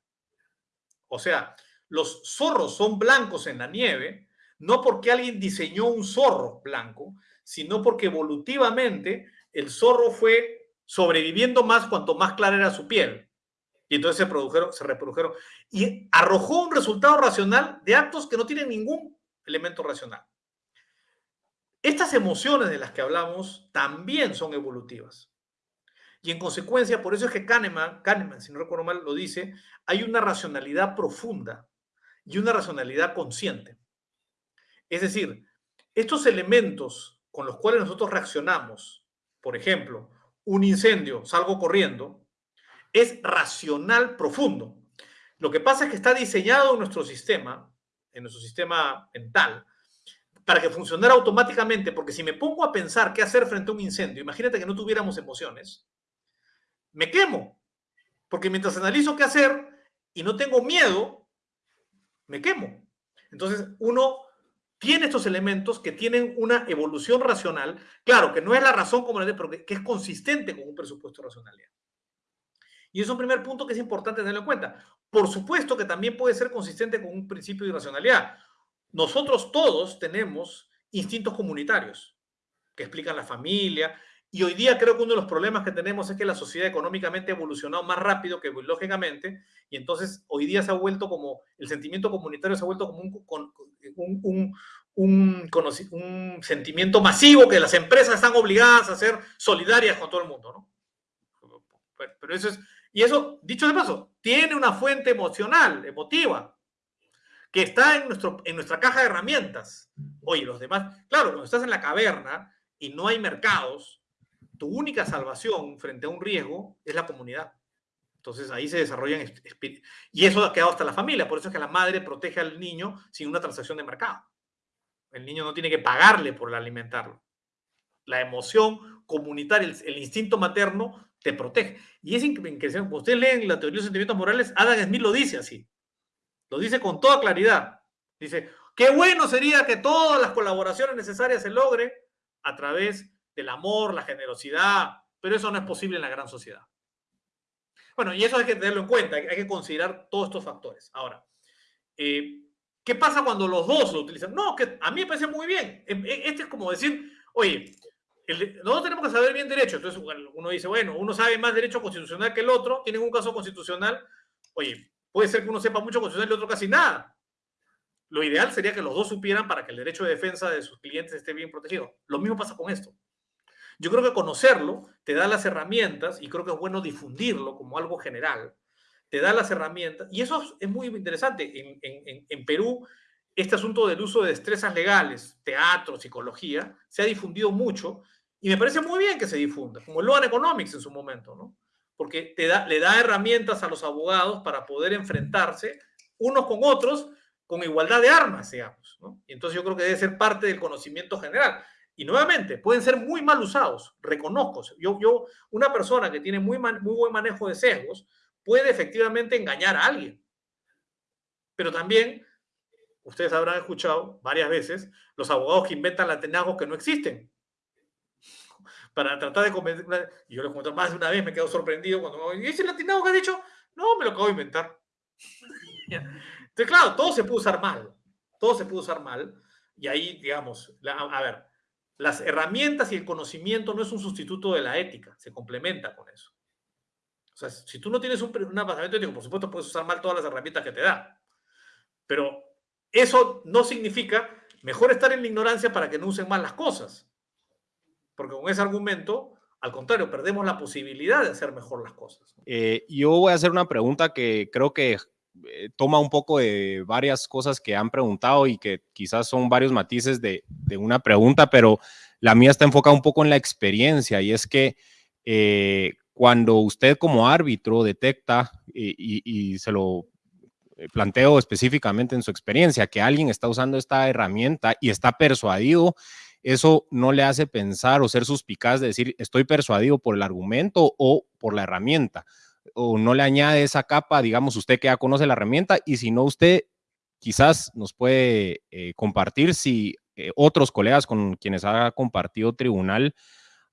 O sea, los zorros son blancos en la nieve no porque alguien diseñó un zorro blanco, sino porque evolutivamente el zorro fue sobreviviendo más cuanto más clara era su piel. Y entonces se, produjeron, se reprodujeron. Y arrojó un resultado racional de actos que no tienen ningún elemento racional. Estas emociones de las que hablamos también son evolutivas. Y en consecuencia, por eso es que Kahneman, Kahneman, si no recuerdo mal, lo dice, hay una racionalidad profunda y una racionalidad consciente. Es decir, estos elementos con los cuales nosotros reaccionamos, por ejemplo, un incendio, salgo corriendo, es racional profundo. Lo que pasa es que está diseñado en nuestro sistema, en nuestro sistema mental, para que funcionara automáticamente, porque si me pongo a pensar qué hacer frente a un incendio, imagínate que no tuviéramos emociones, me quemo, porque mientras analizo qué hacer y no tengo miedo, me quemo. Entonces, uno tiene estos elementos que tienen una evolución racional, claro, que no es la razón como pero que, es consistente con un presupuesto de racionalidad. Y es un primer punto que es importante tenerlo en cuenta. Por supuesto que también puede ser consistente con un principio de racionalidad. Nosotros todos tenemos instintos comunitarios que explican la familia, y hoy día creo que uno de los problemas que tenemos es que la sociedad económicamente ha evolucionado más rápido que lógicamente, y entonces hoy día se ha vuelto como, el sentimiento comunitario se ha vuelto como un, un, un, un, sentimiento masivo que las empresas están obligadas a ser solidarias con todo el mundo, ¿no? Pero eso es, y eso, dicho de paso, tiene una fuente emocional, emotiva, que está en, nuestro, en nuestra caja de herramientas. Oye, los demás, claro, cuando estás en la caverna y no hay mercados, tu única salvación frente a un riesgo es la comunidad. Entonces ahí se desarrollan y eso ha quedado hasta la familia, por eso es que la madre protege al niño sin una transacción de mercado. El niño no tiene que pagarle por alimentarlo. La emoción comunitaria, el, instinto materno te protege. Y es increíble, cuando ustedes leen la teoría de los sentimientos morales, Adam Smith lo dice así. Lo dice con toda claridad. Dice, qué bueno sería que todas las colaboraciones necesarias se logren a través del amor, la generosidad, pero eso no es posible en la gran sociedad. Bueno, y eso hay que tenerlo en cuenta, hay que considerar todos estos factores. Ahora, eh, ¿qué pasa cuando los dos lo utilizan? No, que a mí me parece muy bien. Em, e, este es como decir, oye, nosotros tenemos que saber bien derecho. Entonces uno dice, bueno, uno sabe más derecho constitucional que el otro, tienen un caso constitucional. Oye, puede ser que uno sepa mucho constitucional y el otro casi nada. Lo ideal sería que los dos supieran para que el derecho de defensa de sus clientes esté bien protegido. Lo mismo pasa con esto. Yo creo que conocerlo te da las herramientas y creo que es bueno difundirlo como algo general. Te da las herramientas y eso es muy interesante. En, en, en Perú este asunto del uso de destrezas legales, teatro, psicología, se ha difundido mucho y me parece muy bien que se difunda, como el Law Economics en su momento, ¿no? Porque te da, le da herramientas a los abogados para poder enfrentarse unos con otros con igualdad de armas, digamos, ¿no? Y entonces yo creo que debe ser parte del conocimiento general. Y nuevamente, pueden ser muy mal usados, reconozco. Yo, yo una persona que tiene muy, muy buen manejo de sesgos puede efectivamente engañar a alguien. Pero también, ustedes habrán escuchado varias veces, los abogados que inventan latinazgos que no existen. Para tratar de convencer. Y yo les cuento más de una vez, me quedo sorprendido cuando me ¿y ese latinazgo que has dicho? No, me lo acabo de inventar. Entonces, claro, todo se puede usar mal. Todo se puede usar mal. Y ahí, digamos, a ver, las herramientas y el conocimiento no es un sustituto de la ética, se complementa con eso. O sea, si tú no tienes un, un basamiento ético, por supuesto puedes usar mal todas las herramientas que te da. Pero eso no significa mejor estar en la ignorancia para que no usen mal las cosas. Porque con ese argumento, al contrario, perdemos la posibilidad de hacer mejor las cosas. Eh, yo voy a hacer una pregunta que creo que eh, toma un poco de varias cosas que han preguntado y que quizás son varios matices de, una pregunta, pero la mía está enfocada un poco en la experiencia y es que eh, cuando usted como árbitro detecta y, se lo planteo específicamente en su experiencia que alguien está usando esta herramienta y está persuadido, eso no le hace pensar o ser suspicaz de decir estoy persuadido por el argumento o por la herramienta o no le añade esa capa, digamos, usted que ya conoce la herramienta y si no, usted quizás nos puede eh, compartir si eh, otros colegas con quienes ha compartido tribunal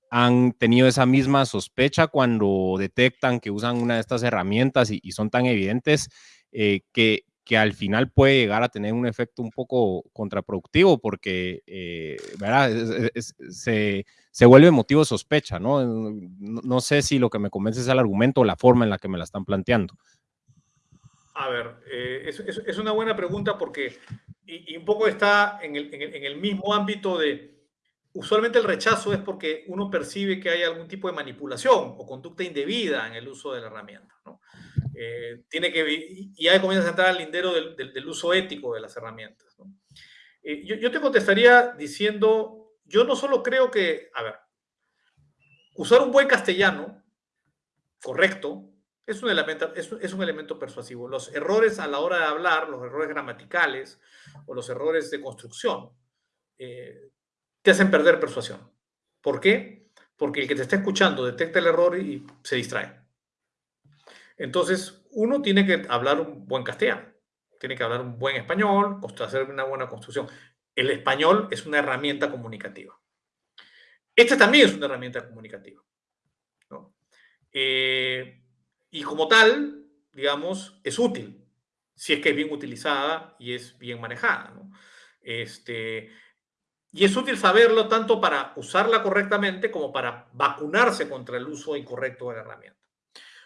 han tenido esa misma sospecha cuando detectan que usan una de estas herramientas y, son tan evidentes eh, que, que al final puede llegar a tener un efecto un poco contraproductivo porque, eh, ¿verdad? se, se, vuelve motivo de sospecha, ¿no? ¿no? sé si lo que me convence es el argumento o la forma en la que me la están planteando. A ver, eh, es, una buena pregunta porque, y, un poco está en el, en el mismo ámbito de, usualmente el rechazo es porque uno percibe que hay algún tipo de manipulación o conducta indebida en el uso de la herramienta, ¿no? Eh, tiene que, y ahí comienza a entrar al lindero del, uso ético de las herramientas. Eh, yo, te contestaría diciendo, yo no solo creo que, a ver, usar un buen castellano, correcto, es un, elemento, es, un elemento persuasivo. Los errores a la hora de hablar, los errores gramaticales o los errores de construcción, eh, te hacen perder persuasión. ¿Por qué? Porque el que te está escuchando detecta el error y se distrae. Entonces, uno tiene que hablar un buen castellano, tiene que hablar un buen español, hacer una buena construcción. El español es una herramienta comunicativa. Esta también es una herramienta comunicativa. Eh, y como tal, digamos, es útil, si es que es bien utilizada y es bien manejada. Este, y es útil saberlo tanto para usarla correctamente como para vacunarse contra el uso incorrecto de la herramienta.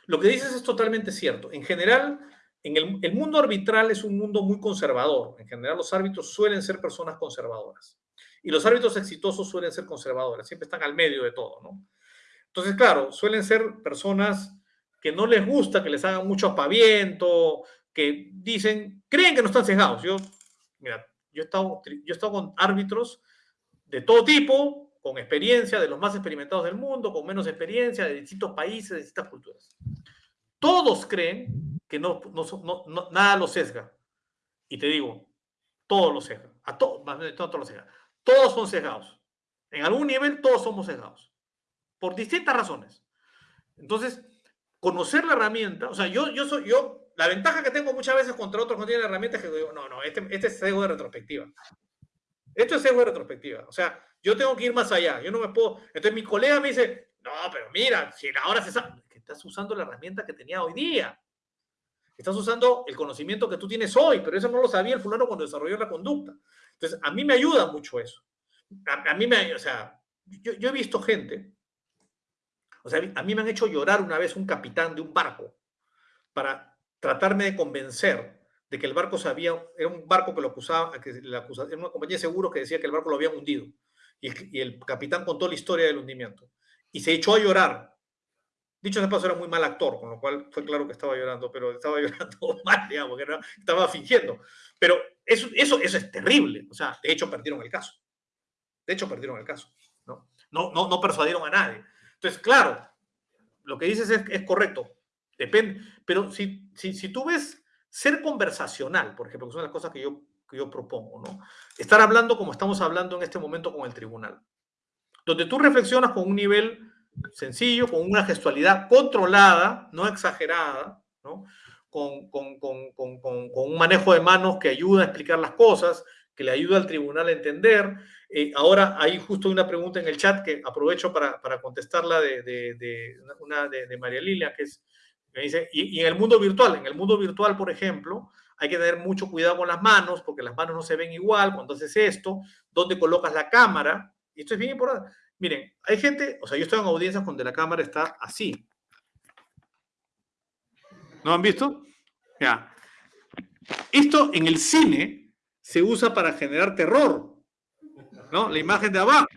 Lo que dices es totalmente cierto. En general, en el, mundo arbitral es un mundo muy conservador. En general, los árbitros suelen ser personas conservadoras. Y los árbitros exitosos suelen ser conservadores, siempre están al medio de todo, ¿no? Entonces, claro, suelen ser personas que no les gusta que les hagan mucho apaviento, que dicen, creen que no están cegados. Yo, mira, yo he yo he estado con árbitros de todo tipo, con experiencia, de los más experimentados del mundo, con menos experiencia, de distintos países, de distintas culturas. Todos creen que no, no, nada los sesga. Y te digo, todos los sesgan. A todos, todos los sesgan. Todos son sesgados. En algún nivel todos somos sesgados. Por distintas razones. Entonces, conocer la herramienta, o sea, yo, yo soy, yo, la ventaja que tengo muchas veces contra otros que no tienen la herramienta es que digo, no, no, este, este es sesgo de retrospectiva. Esto es sesgo de retrospectiva. O sea, yo tengo que ir más allá. Yo no me puedo. Entonces mi colega me dice, no, pero mira, si ahora se sabe que estás usando la herramienta que tenía hoy día. Estás usando el conocimiento que tú tienes hoy, pero eso no lo sabía el fulano cuando desarrolló la conducta. Entonces, a mí me ayuda mucho eso. A, mí me, o sea, yo, yo, he visto gente, o sea, a mí me han hecho llorar una vez un capitán de un barco para tratarme de convencer de que el barco sabía, era un barco que lo acusaba, que la acusaba, era una compañía de seguros que decía que el barco lo había hundido. Y el, capitán contó la historia del hundimiento. Y se echó a llorar Dicho de paso, era muy mal actor, con lo cual fue claro que estaba llorando, pero estaba llorando mal, digamos, que estaba fingiendo. Pero eso, eso, eso es terrible. O sea, de hecho, perdieron el caso. De hecho, perdieron el caso. ¿no? No, no, no persuadieron a nadie. Entonces, claro, lo que dices es, es correcto. Depende. Pero si, si, si tú ves ser conversacional, por ejemplo, que son las cosas que yo, que yo propongo, ¿no? Estar hablando como estamos hablando en este momento con el tribunal, donde tú reflexionas con un nivel sencillo, con una gestualidad controlada, no exagerada, ¿no? Con, con, con, con, un manejo de manos que ayuda a explicar las cosas, que le ayuda al tribunal a entender. Eh, ahora hay justo una pregunta en el chat que aprovecho para, para contestarla de, de, de, una de, María Lilia, que es, y, en el mundo virtual, en el mundo virtual, por ejemplo, hay que tener mucho cuidado con las manos, porque las manos no se ven igual cuando haces esto, dónde colocas la cámara, y esto es bien importante. Miren, hay gente, o sea, yo estoy en audiencias donde la cámara está así. ¿No han visto? Ya. Esto en el cine se usa para generar terror. ¿No? La imagen de abajo.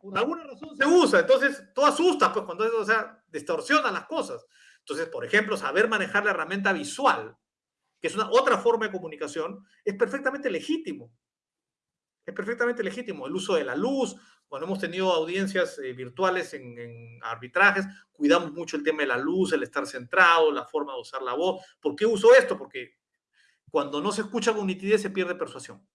Por alguna razón se usa, entonces todo asusta, pues cuando o sea, distorsiona las cosas. Entonces, por ejemplo, saber manejar la herramienta visual, que es una otra forma de comunicación, es perfectamente legítimo es perfectamente legítimo. El uso de la luz, cuando hemos tenido audiencias eh, virtuales en, arbitrajes, cuidamos mucho el tema de la luz, el estar centrado, la forma de usar la voz. ¿Por qué uso esto? Porque cuando no se escucha con nitidez se pierde persuasión.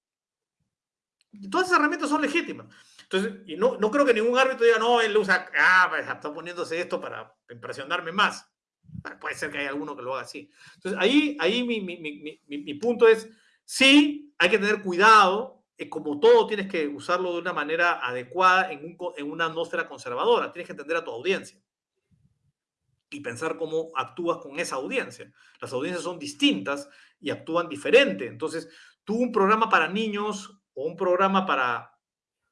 todas esas herramientas son legítimas. Entonces, y no, no creo que ningún árbitro diga, no, él usa, ah, pues, está poniéndose esto para impresionarme más. Puede ser que haya alguno que lo haga así. Entonces, ahí, ahí mi, mi, mi, mi punto es, sí, hay que tener cuidado eh, como todo, tienes que usarlo de una manera adecuada en, una atmósfera conservadora. Tienes que entender a tu audiencia y pensar cómo actúas con esa audiencia. Las audiencias son distintas y actúan diferente. Entonces, tú un programa para niños o un programa para,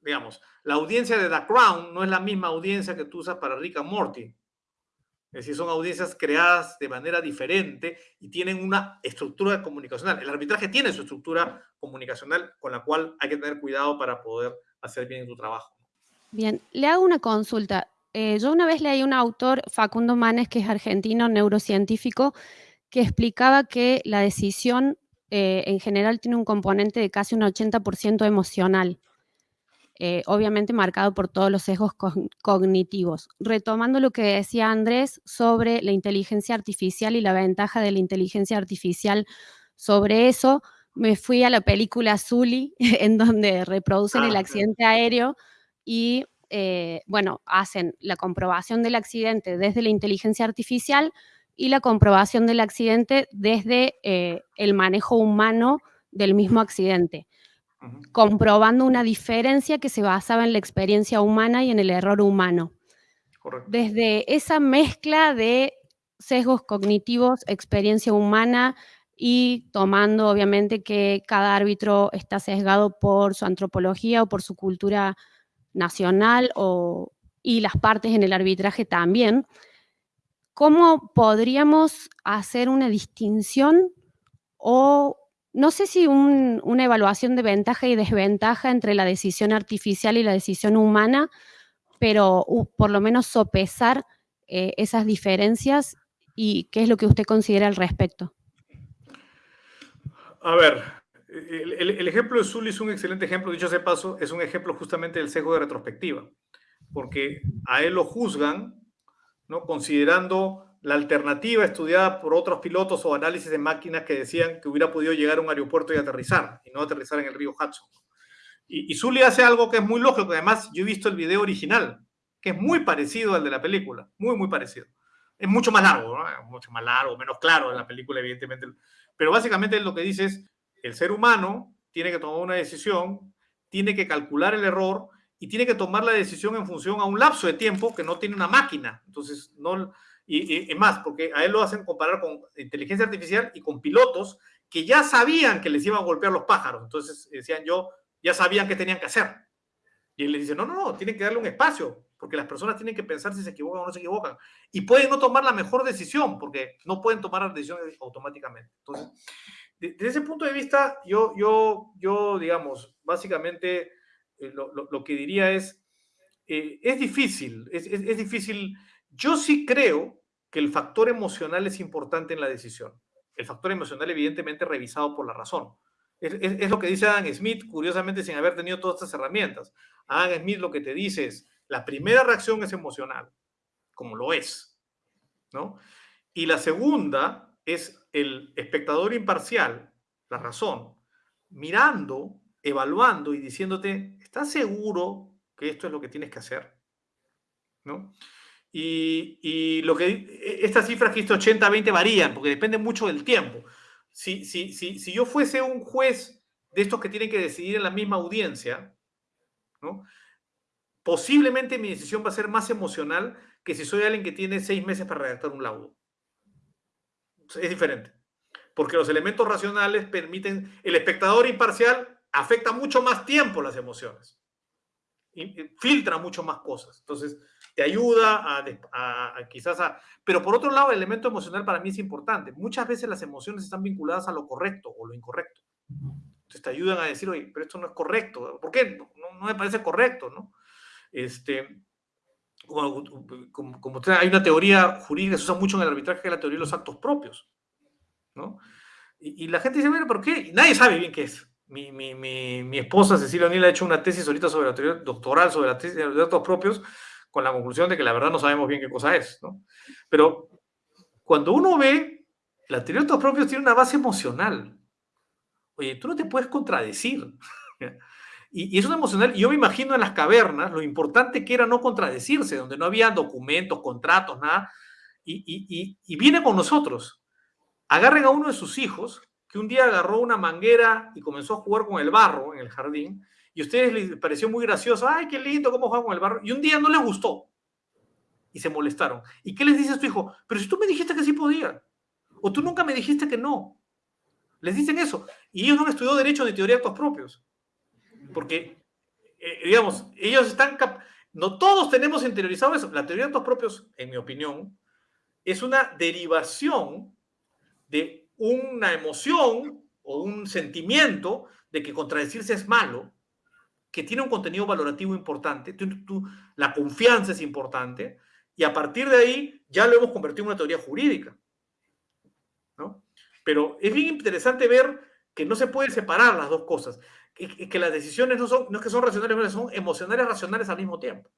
digamos, la audiencia de The Crown no es la misma audiencia que tú usas para Rick and Morty. Es decir, son audiencias creadas de manera diferente y tienen una estructura comunicacional. El arbitraje tiene su estructura comunicacional con la cual hay que tener cuidado para poder hacer bien tu trabajo. Bien, le hago una consulta. Eh, yo una vez leí un autor, Facundo Manes, que es argentino, neurocientífico, que explicaba que la decisión eh, en general tiene un componente de casi un 80% emocional. Eh, obviamente marcado por todos los sesgos cognitivos. Retomando lo que decía Andrés sobre la inteligencia artificial y la ventaja de la inteligencia artificial sobre eso, me fui a la película Zully, en donde reproducen el ah, accidente aéreo y, eh, bueno, hacen la comprobación del accidente desde la inteligencia artificial y la comprobación del accidente desde eh, el manejo humano del mismo accidente comprobando una diferencia que se basaba en la experiencia humana y en el error humano. Desde esa mezcla de sesgos cognitivos, experiencia humana y tomando obviamente que cada árbitro está sesgado por su antropología o por su cultura nacional y las partes en el arbitraje también, ¿cómo podríamos hacer una distinción o no sé si una evaluación de ventaja y desventaja entre la decisión artificial y la decisión humana, pero por lo menos sopesar eh, esas diferencias y qué es lo que usted considera al respecto. A ver, el, ejemplo de Zully es un excelente ejemplo, dicho sea paso, es un ejemplo justamente del sesgo de retrospectiva, porque a él lo juzgan, ¿no? Considerando la alternativa estudiada por otros pilotos o análisis de máquinas que decían que hubiera podido llegar a un aeropuerto y aterrizar, y no aterrizar en el río Hudson. Y, y hace algo que es muy lógico, además yo he visto el video original, que es muy parecido al de la película, muy, muy parecido. Es mucho más largo, ¿no? mucho más largo, menos claro en la película, evidentemente. Pero básicamente lo que dice es, el ser humano tiene que tomar una decisión, tiene que calcular el error y tiene que tomar la decisión en función a un lapso de tiempo que no tiene una máquina. Entonces, no y, más, porque a él lo hacen comparar con inteligencia artificial y con pilotos que ya sabían que les iban a golpear los pájaros. Entonces decían yo, ya sabían qué tenían que hacer. Y él le dice, no, no, no, tienen que darle un espacio, porque las personas tienen que pensar si se equivocan o no se equivocan. Y pueden no tomar la mejor decisión, porque no pueden tomar las decisiones automáticamente. Entonces, desde ese punto de vista, yo, yo, yo digamos, básicamente eh, lo, lo, que diría es, eh, es difícil, es, es, es difícil Yo sí creo que el factor emocional es importante en la decisión. El factor emocional, evidentemente, revisado por la razón. Es, lo que dice Adam Smith, curiosamente, sin haber tenido todas estas herramientas. Adam Smith lo que te dice es, la primera reacción es emocional, como lo es, ¿no? Y la segunda es el espectador imparcial, la razón, mirando, evaluando y diciéndote, ¿estás seguro que esto es lo que tienes que hacer? ¿No? Y, lo que e, estas cifras que 80-20 varían, porque depende mucho del tiempo. Si, si, si, si yo fuese un juez de estos que tienen que decidir en la misma audiencia, ¿no? posiblemente mi decisión va a ser más emocional que si soy alguien que tiene seis meses para redactar un laudo. Es diferente. Porque los elementos racionales permiten, el espectador imparcial afecta mucho más tiempo las emociones. Filtra mucho más cosas. Entonces, te ayuda a, quizás a... Pero por otro lado, el elemento emocional para mí es importante. Muchas veces las emociones están vinculadas a lo correcto o lo incorrecto. Entonces te ayudan a decir, oye, pero esto no es correcto. ¿Por qué? No, me parece correcto, ¿no? Este, como, como, hay una teoría jurídica que se usa mucho en el arbitraje, que es la teoría de los actos propios, ¿no? Y, la gente dice, bueno, ¿por qué? Y nadie sabe bien qué es. Mi, mi, mi, mi esposa Cecilia O'Neill ha hecho una tesis ahorita sobre la teoría doctoral sobre la tesis de los actos propios, con la conclusión de que la verdad no sabemos bien qué cosa es, ¿no? Pero cuando uno ve, de actos propios tiene una base emocional. Oye, tú no te puedes contradecir. Y, y eso es emocional. Yo me imagino en las cavernas lo importante que era no contradecirse, donde no había documentos, contratos, nada. Y- y viene con nosotros. Agarren a uno de sus hijos que un día agarró una manguera y comenzó a jugar con el barro en el jardín. Y a ustedes les pareció muy gracioso. Ay, qué lindo cómo juegan con el barro. Y un día no les gustó. Y se molestaron. ¿Y qué les dice a tu hijo? Pero si tú me dijiste que sí podía. O tú nunca me dijiste que no. Les dicen eso. Y ellos no han estudiado derecho ni teoría de actos propios porque, eh, digamos, ellos están, no todos tenemos interiorizado eso. La teoría de actos propios, en mi opinión, es una derivación de una emoción o un sentimiento de que contradecirse es malo, que tiene un contenido valorativo importante, la confianza es importante, y a partir de ahí ya lo hemos convertido en una teoría jurídica. ¿no? Pero es bien interesante ver que no se puede separar las dos cosas, que, que- las decisiones no, son, no es que son racionales, son emocionales racionales al mismo tiempo.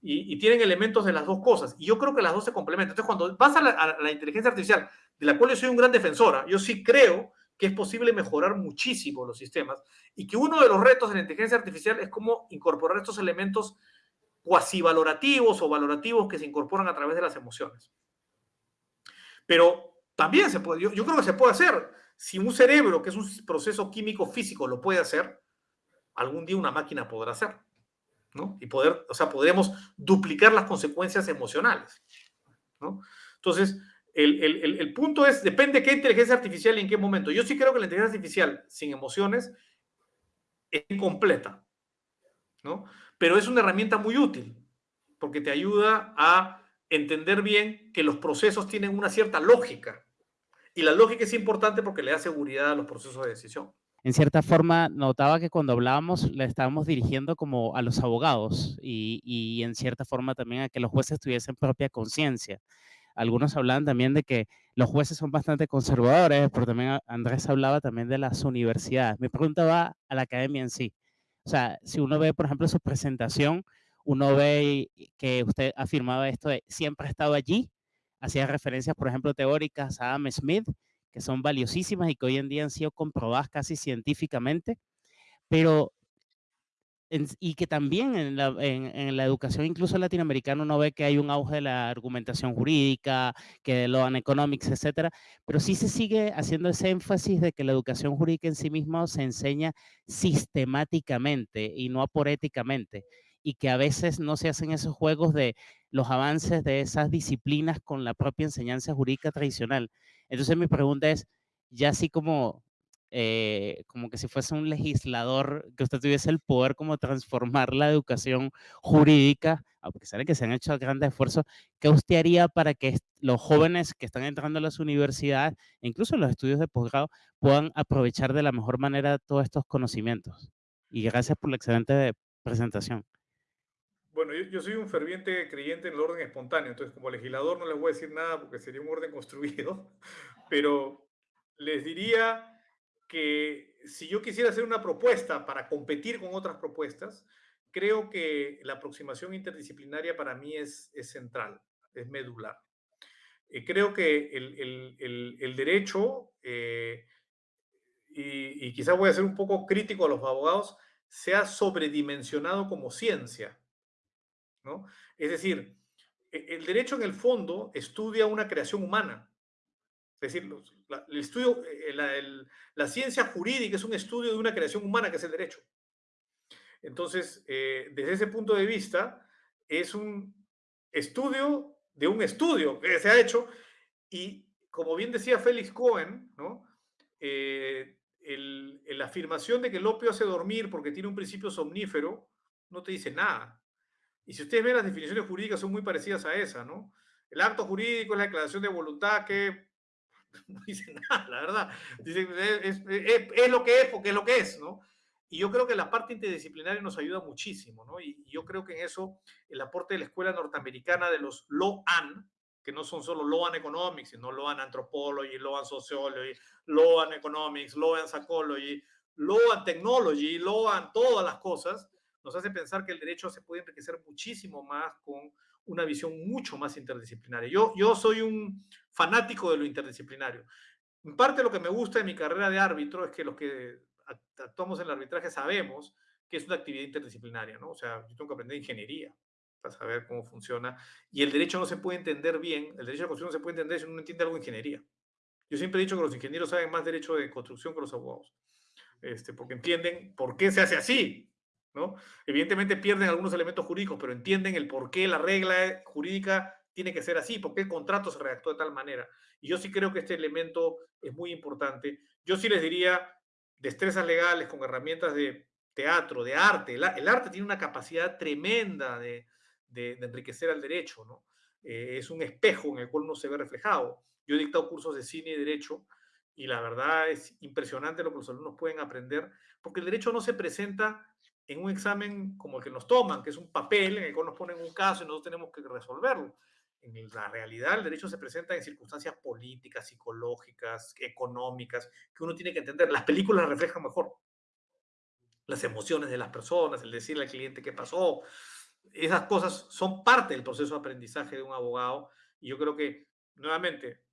Y, tienen elementos de las dos cosas. Y yo creo que las dos se complementan. Entonces, cuando vas la, la inteligencia artificial, de la cual yo soy un gran defensora, yo sí creo que es posible mejorar muchísimo los sistemas y que uno de los retos de la inteligencia artificial es cómo incorporar estos elementos cuasi valorativos o valorativos que se incorporan a través de las emociones. Pero también se puede, yo, yo creo que se puede hacer. Si un cerebro, que es un proceso químico físico, lo puede hacer, algún día una máquina podrá hacer. ¿no? Y poder, o sea, podremos duplicar las consecuencias emocionales. ¿no? Entonces, el, punto es, depende de qué inteligencia artificial y en qué momento. Yo sí creo que la inteligencia artificial sin emociones es incompleta, ¿no? Pero es una herramienta muy útil, porque te ayuda a entender bien que los procesos tienen una cierta lógica. Y la lógica es importante porque le da seguridad a los procesos de decisión. En cierta forma, notaba que cuando hablábamos le estábamos dirigiendo como a los abogados y, y en cierta forma también a que los jueces tuviesen propia conciencia. Algunos hablaban también de que los jueces son bastante conservadores, pero también Andrés hablaba también de las universidades. Mi pregunta va a la academia en sí. O sea, si uno ve, por ejemplo, su presentación, uno ve que usted afirmaba esto de siempre ha estado allí, hacía referencias, por ejemplo, teóricas a Adam Smith, que son valiosísimas y que hoy en día han sido comprobadas casi científicamente, pero en- y que también en la, en, en la educación incluso latinoamericana uno ve que hay un auge de la argumentación jurídica, que de lo economics, etcétera, pero sí se sigue haciendo ese énfasis de que la educación jurídica en sí misma se enseña sistemáticamente y no aporéticamente y que a veces no se hacen esos juegos de los avances de esas disciplinas con la propia enseñanza jurídica tradicional. Entonces mi pregunta es, ya así como eh, como que si fuese un legislador, que usted tuviese el poder como transformar la educación jurídica, a pesar de que se han hecho grandes esfuerzos, ¿qué usted haría para que los jóvenes que están entrando a las universidades, incluso los estudios de posgrado, puedan aprovechar de la mejor manera todos estos conocimientos? Y gracias por la excelente presentación. Bueno, yo, yo, soy un ferviente creyente en el orden espontáneo, entonces como legislador no les voy a decir nada porque sería un orden construido, pero les diría que si yo quisiera hacer una propuesta para competir con otras propuestas, creo que la aproximación interdisciplinaria para mí es, es central, es medular. Eh, creo que el, el, el, el derecho, eh, y, y quizás voy a ser un poco crítico a los abogados, se ha sobredimensionado como ciencia. ¿no? Es decir, e, el derecho en el fondo estudia una creación humana. Es decir, la, el estudio, eh, la, el, la, ciencia jurídica es un estudio de una creación humana que es el derecho. Entonces, eh, desde ese punto de vista, es un estudio de un estudio que se ha hecho y, como bien decía Félix Cohen, ¿no? Eh, el, la afirmación de que el opio hace dormir porque tiene un principio somnífero no te dice nada. Y si ustedes ven las definiciones jurídicas son muy parecidas a esa, ¿no? El acto jurídico es la declaración de voluntad que no dice nada, la verdad. Dice, es, es, lo que es porque es lo que es, ¿no? Y yo creo que la parte interdisciplinaria nos ayuda muchísimo, ¿no? Y, y yo creo que en eso el aporte de la escuela norteamericana de los Law-An, que no son solo Law and Economics, sino Law and Anthropology, Law and Sociology, Law and Economics, Law and Psychology, Law and Technology, Law and todas las cosas, nos hace pensar que el derecho se puede enriquecer muchísimo más con una visión mucho más interdisciplinaria. Yo, yo soy un fanático de lo interdisciplinario. En parte lo que me gusta de mi carrera de árbitro es que los que actuamos en el arbitraje sabemos que es una actividad interdisciplinaria, ¿no? O sea, yo tengo que aprender ingeniería para saber cómo funciona. Y el derecho no se puede entender bien, el derecho de construcción no se puede entender si uno no entiende algo de ingeniería. Yo siempre he dicho que los ingenieros saben más derecho de construcción que los abogados, este, porque entienden por qué se hace así, ¿no? Evidentemente pierden algunos elementos jurídicos, pero entienden el por qué la regla jurídica tiene que ser así, por qué el contrato se redactó de tal manera. Y yo sí creo que este elemento es muy importante. Yo sí les diría destrezas legales con herramientas de teatro, de arte. El, el arte tiene una capacidad tremenda de, de, de enriquecer al derecho, ¿no? Eh, es un espejo en el cual uno se ve reflejado. Yo he dictado cursos de cine y derecho y la verdad es impresionante lo que los alumnos pueden aprender, porque el derecho no se presenta en un examen como el que nos toman, que es un papel en el cual nos ponen un caso y nosotros tenemos que resolverlo. En la realidad, el derecho se presenta en circunstancias políticas, psicológicas, económicas, que uno tiene que entender. Las películas reflejan mejor las emociones de las personas, el decirle al cliente qué pasó. Esas cosas son parte del proceso de aprendizaje de un abogado. Y yo creo que, nuevamente,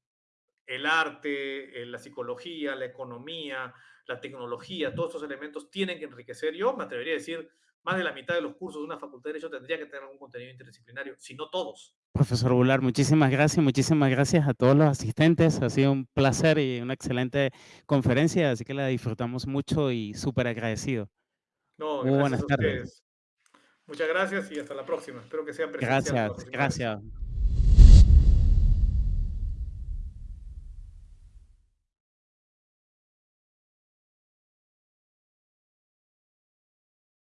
el arte, la psicología, la economía, la tecnología, todos estos elementos tienen que enriquecer. Yo me atrevería a decir, más de la mitad de los cursos de una facultad de Derecho tendría que tener algún contenido interdisciplinario, si no todos. Profesor Bular, muchísimas gracias, muchísimas gracias a todos los asistentes. Ha sido un placer y una excelente conferencia, así que la disfrutamos mucho y súper agradecido. No, Muy buenas tardes. Muchas gracias y hasta la próxima. Espero que sean presenciales. Gracias, gracias.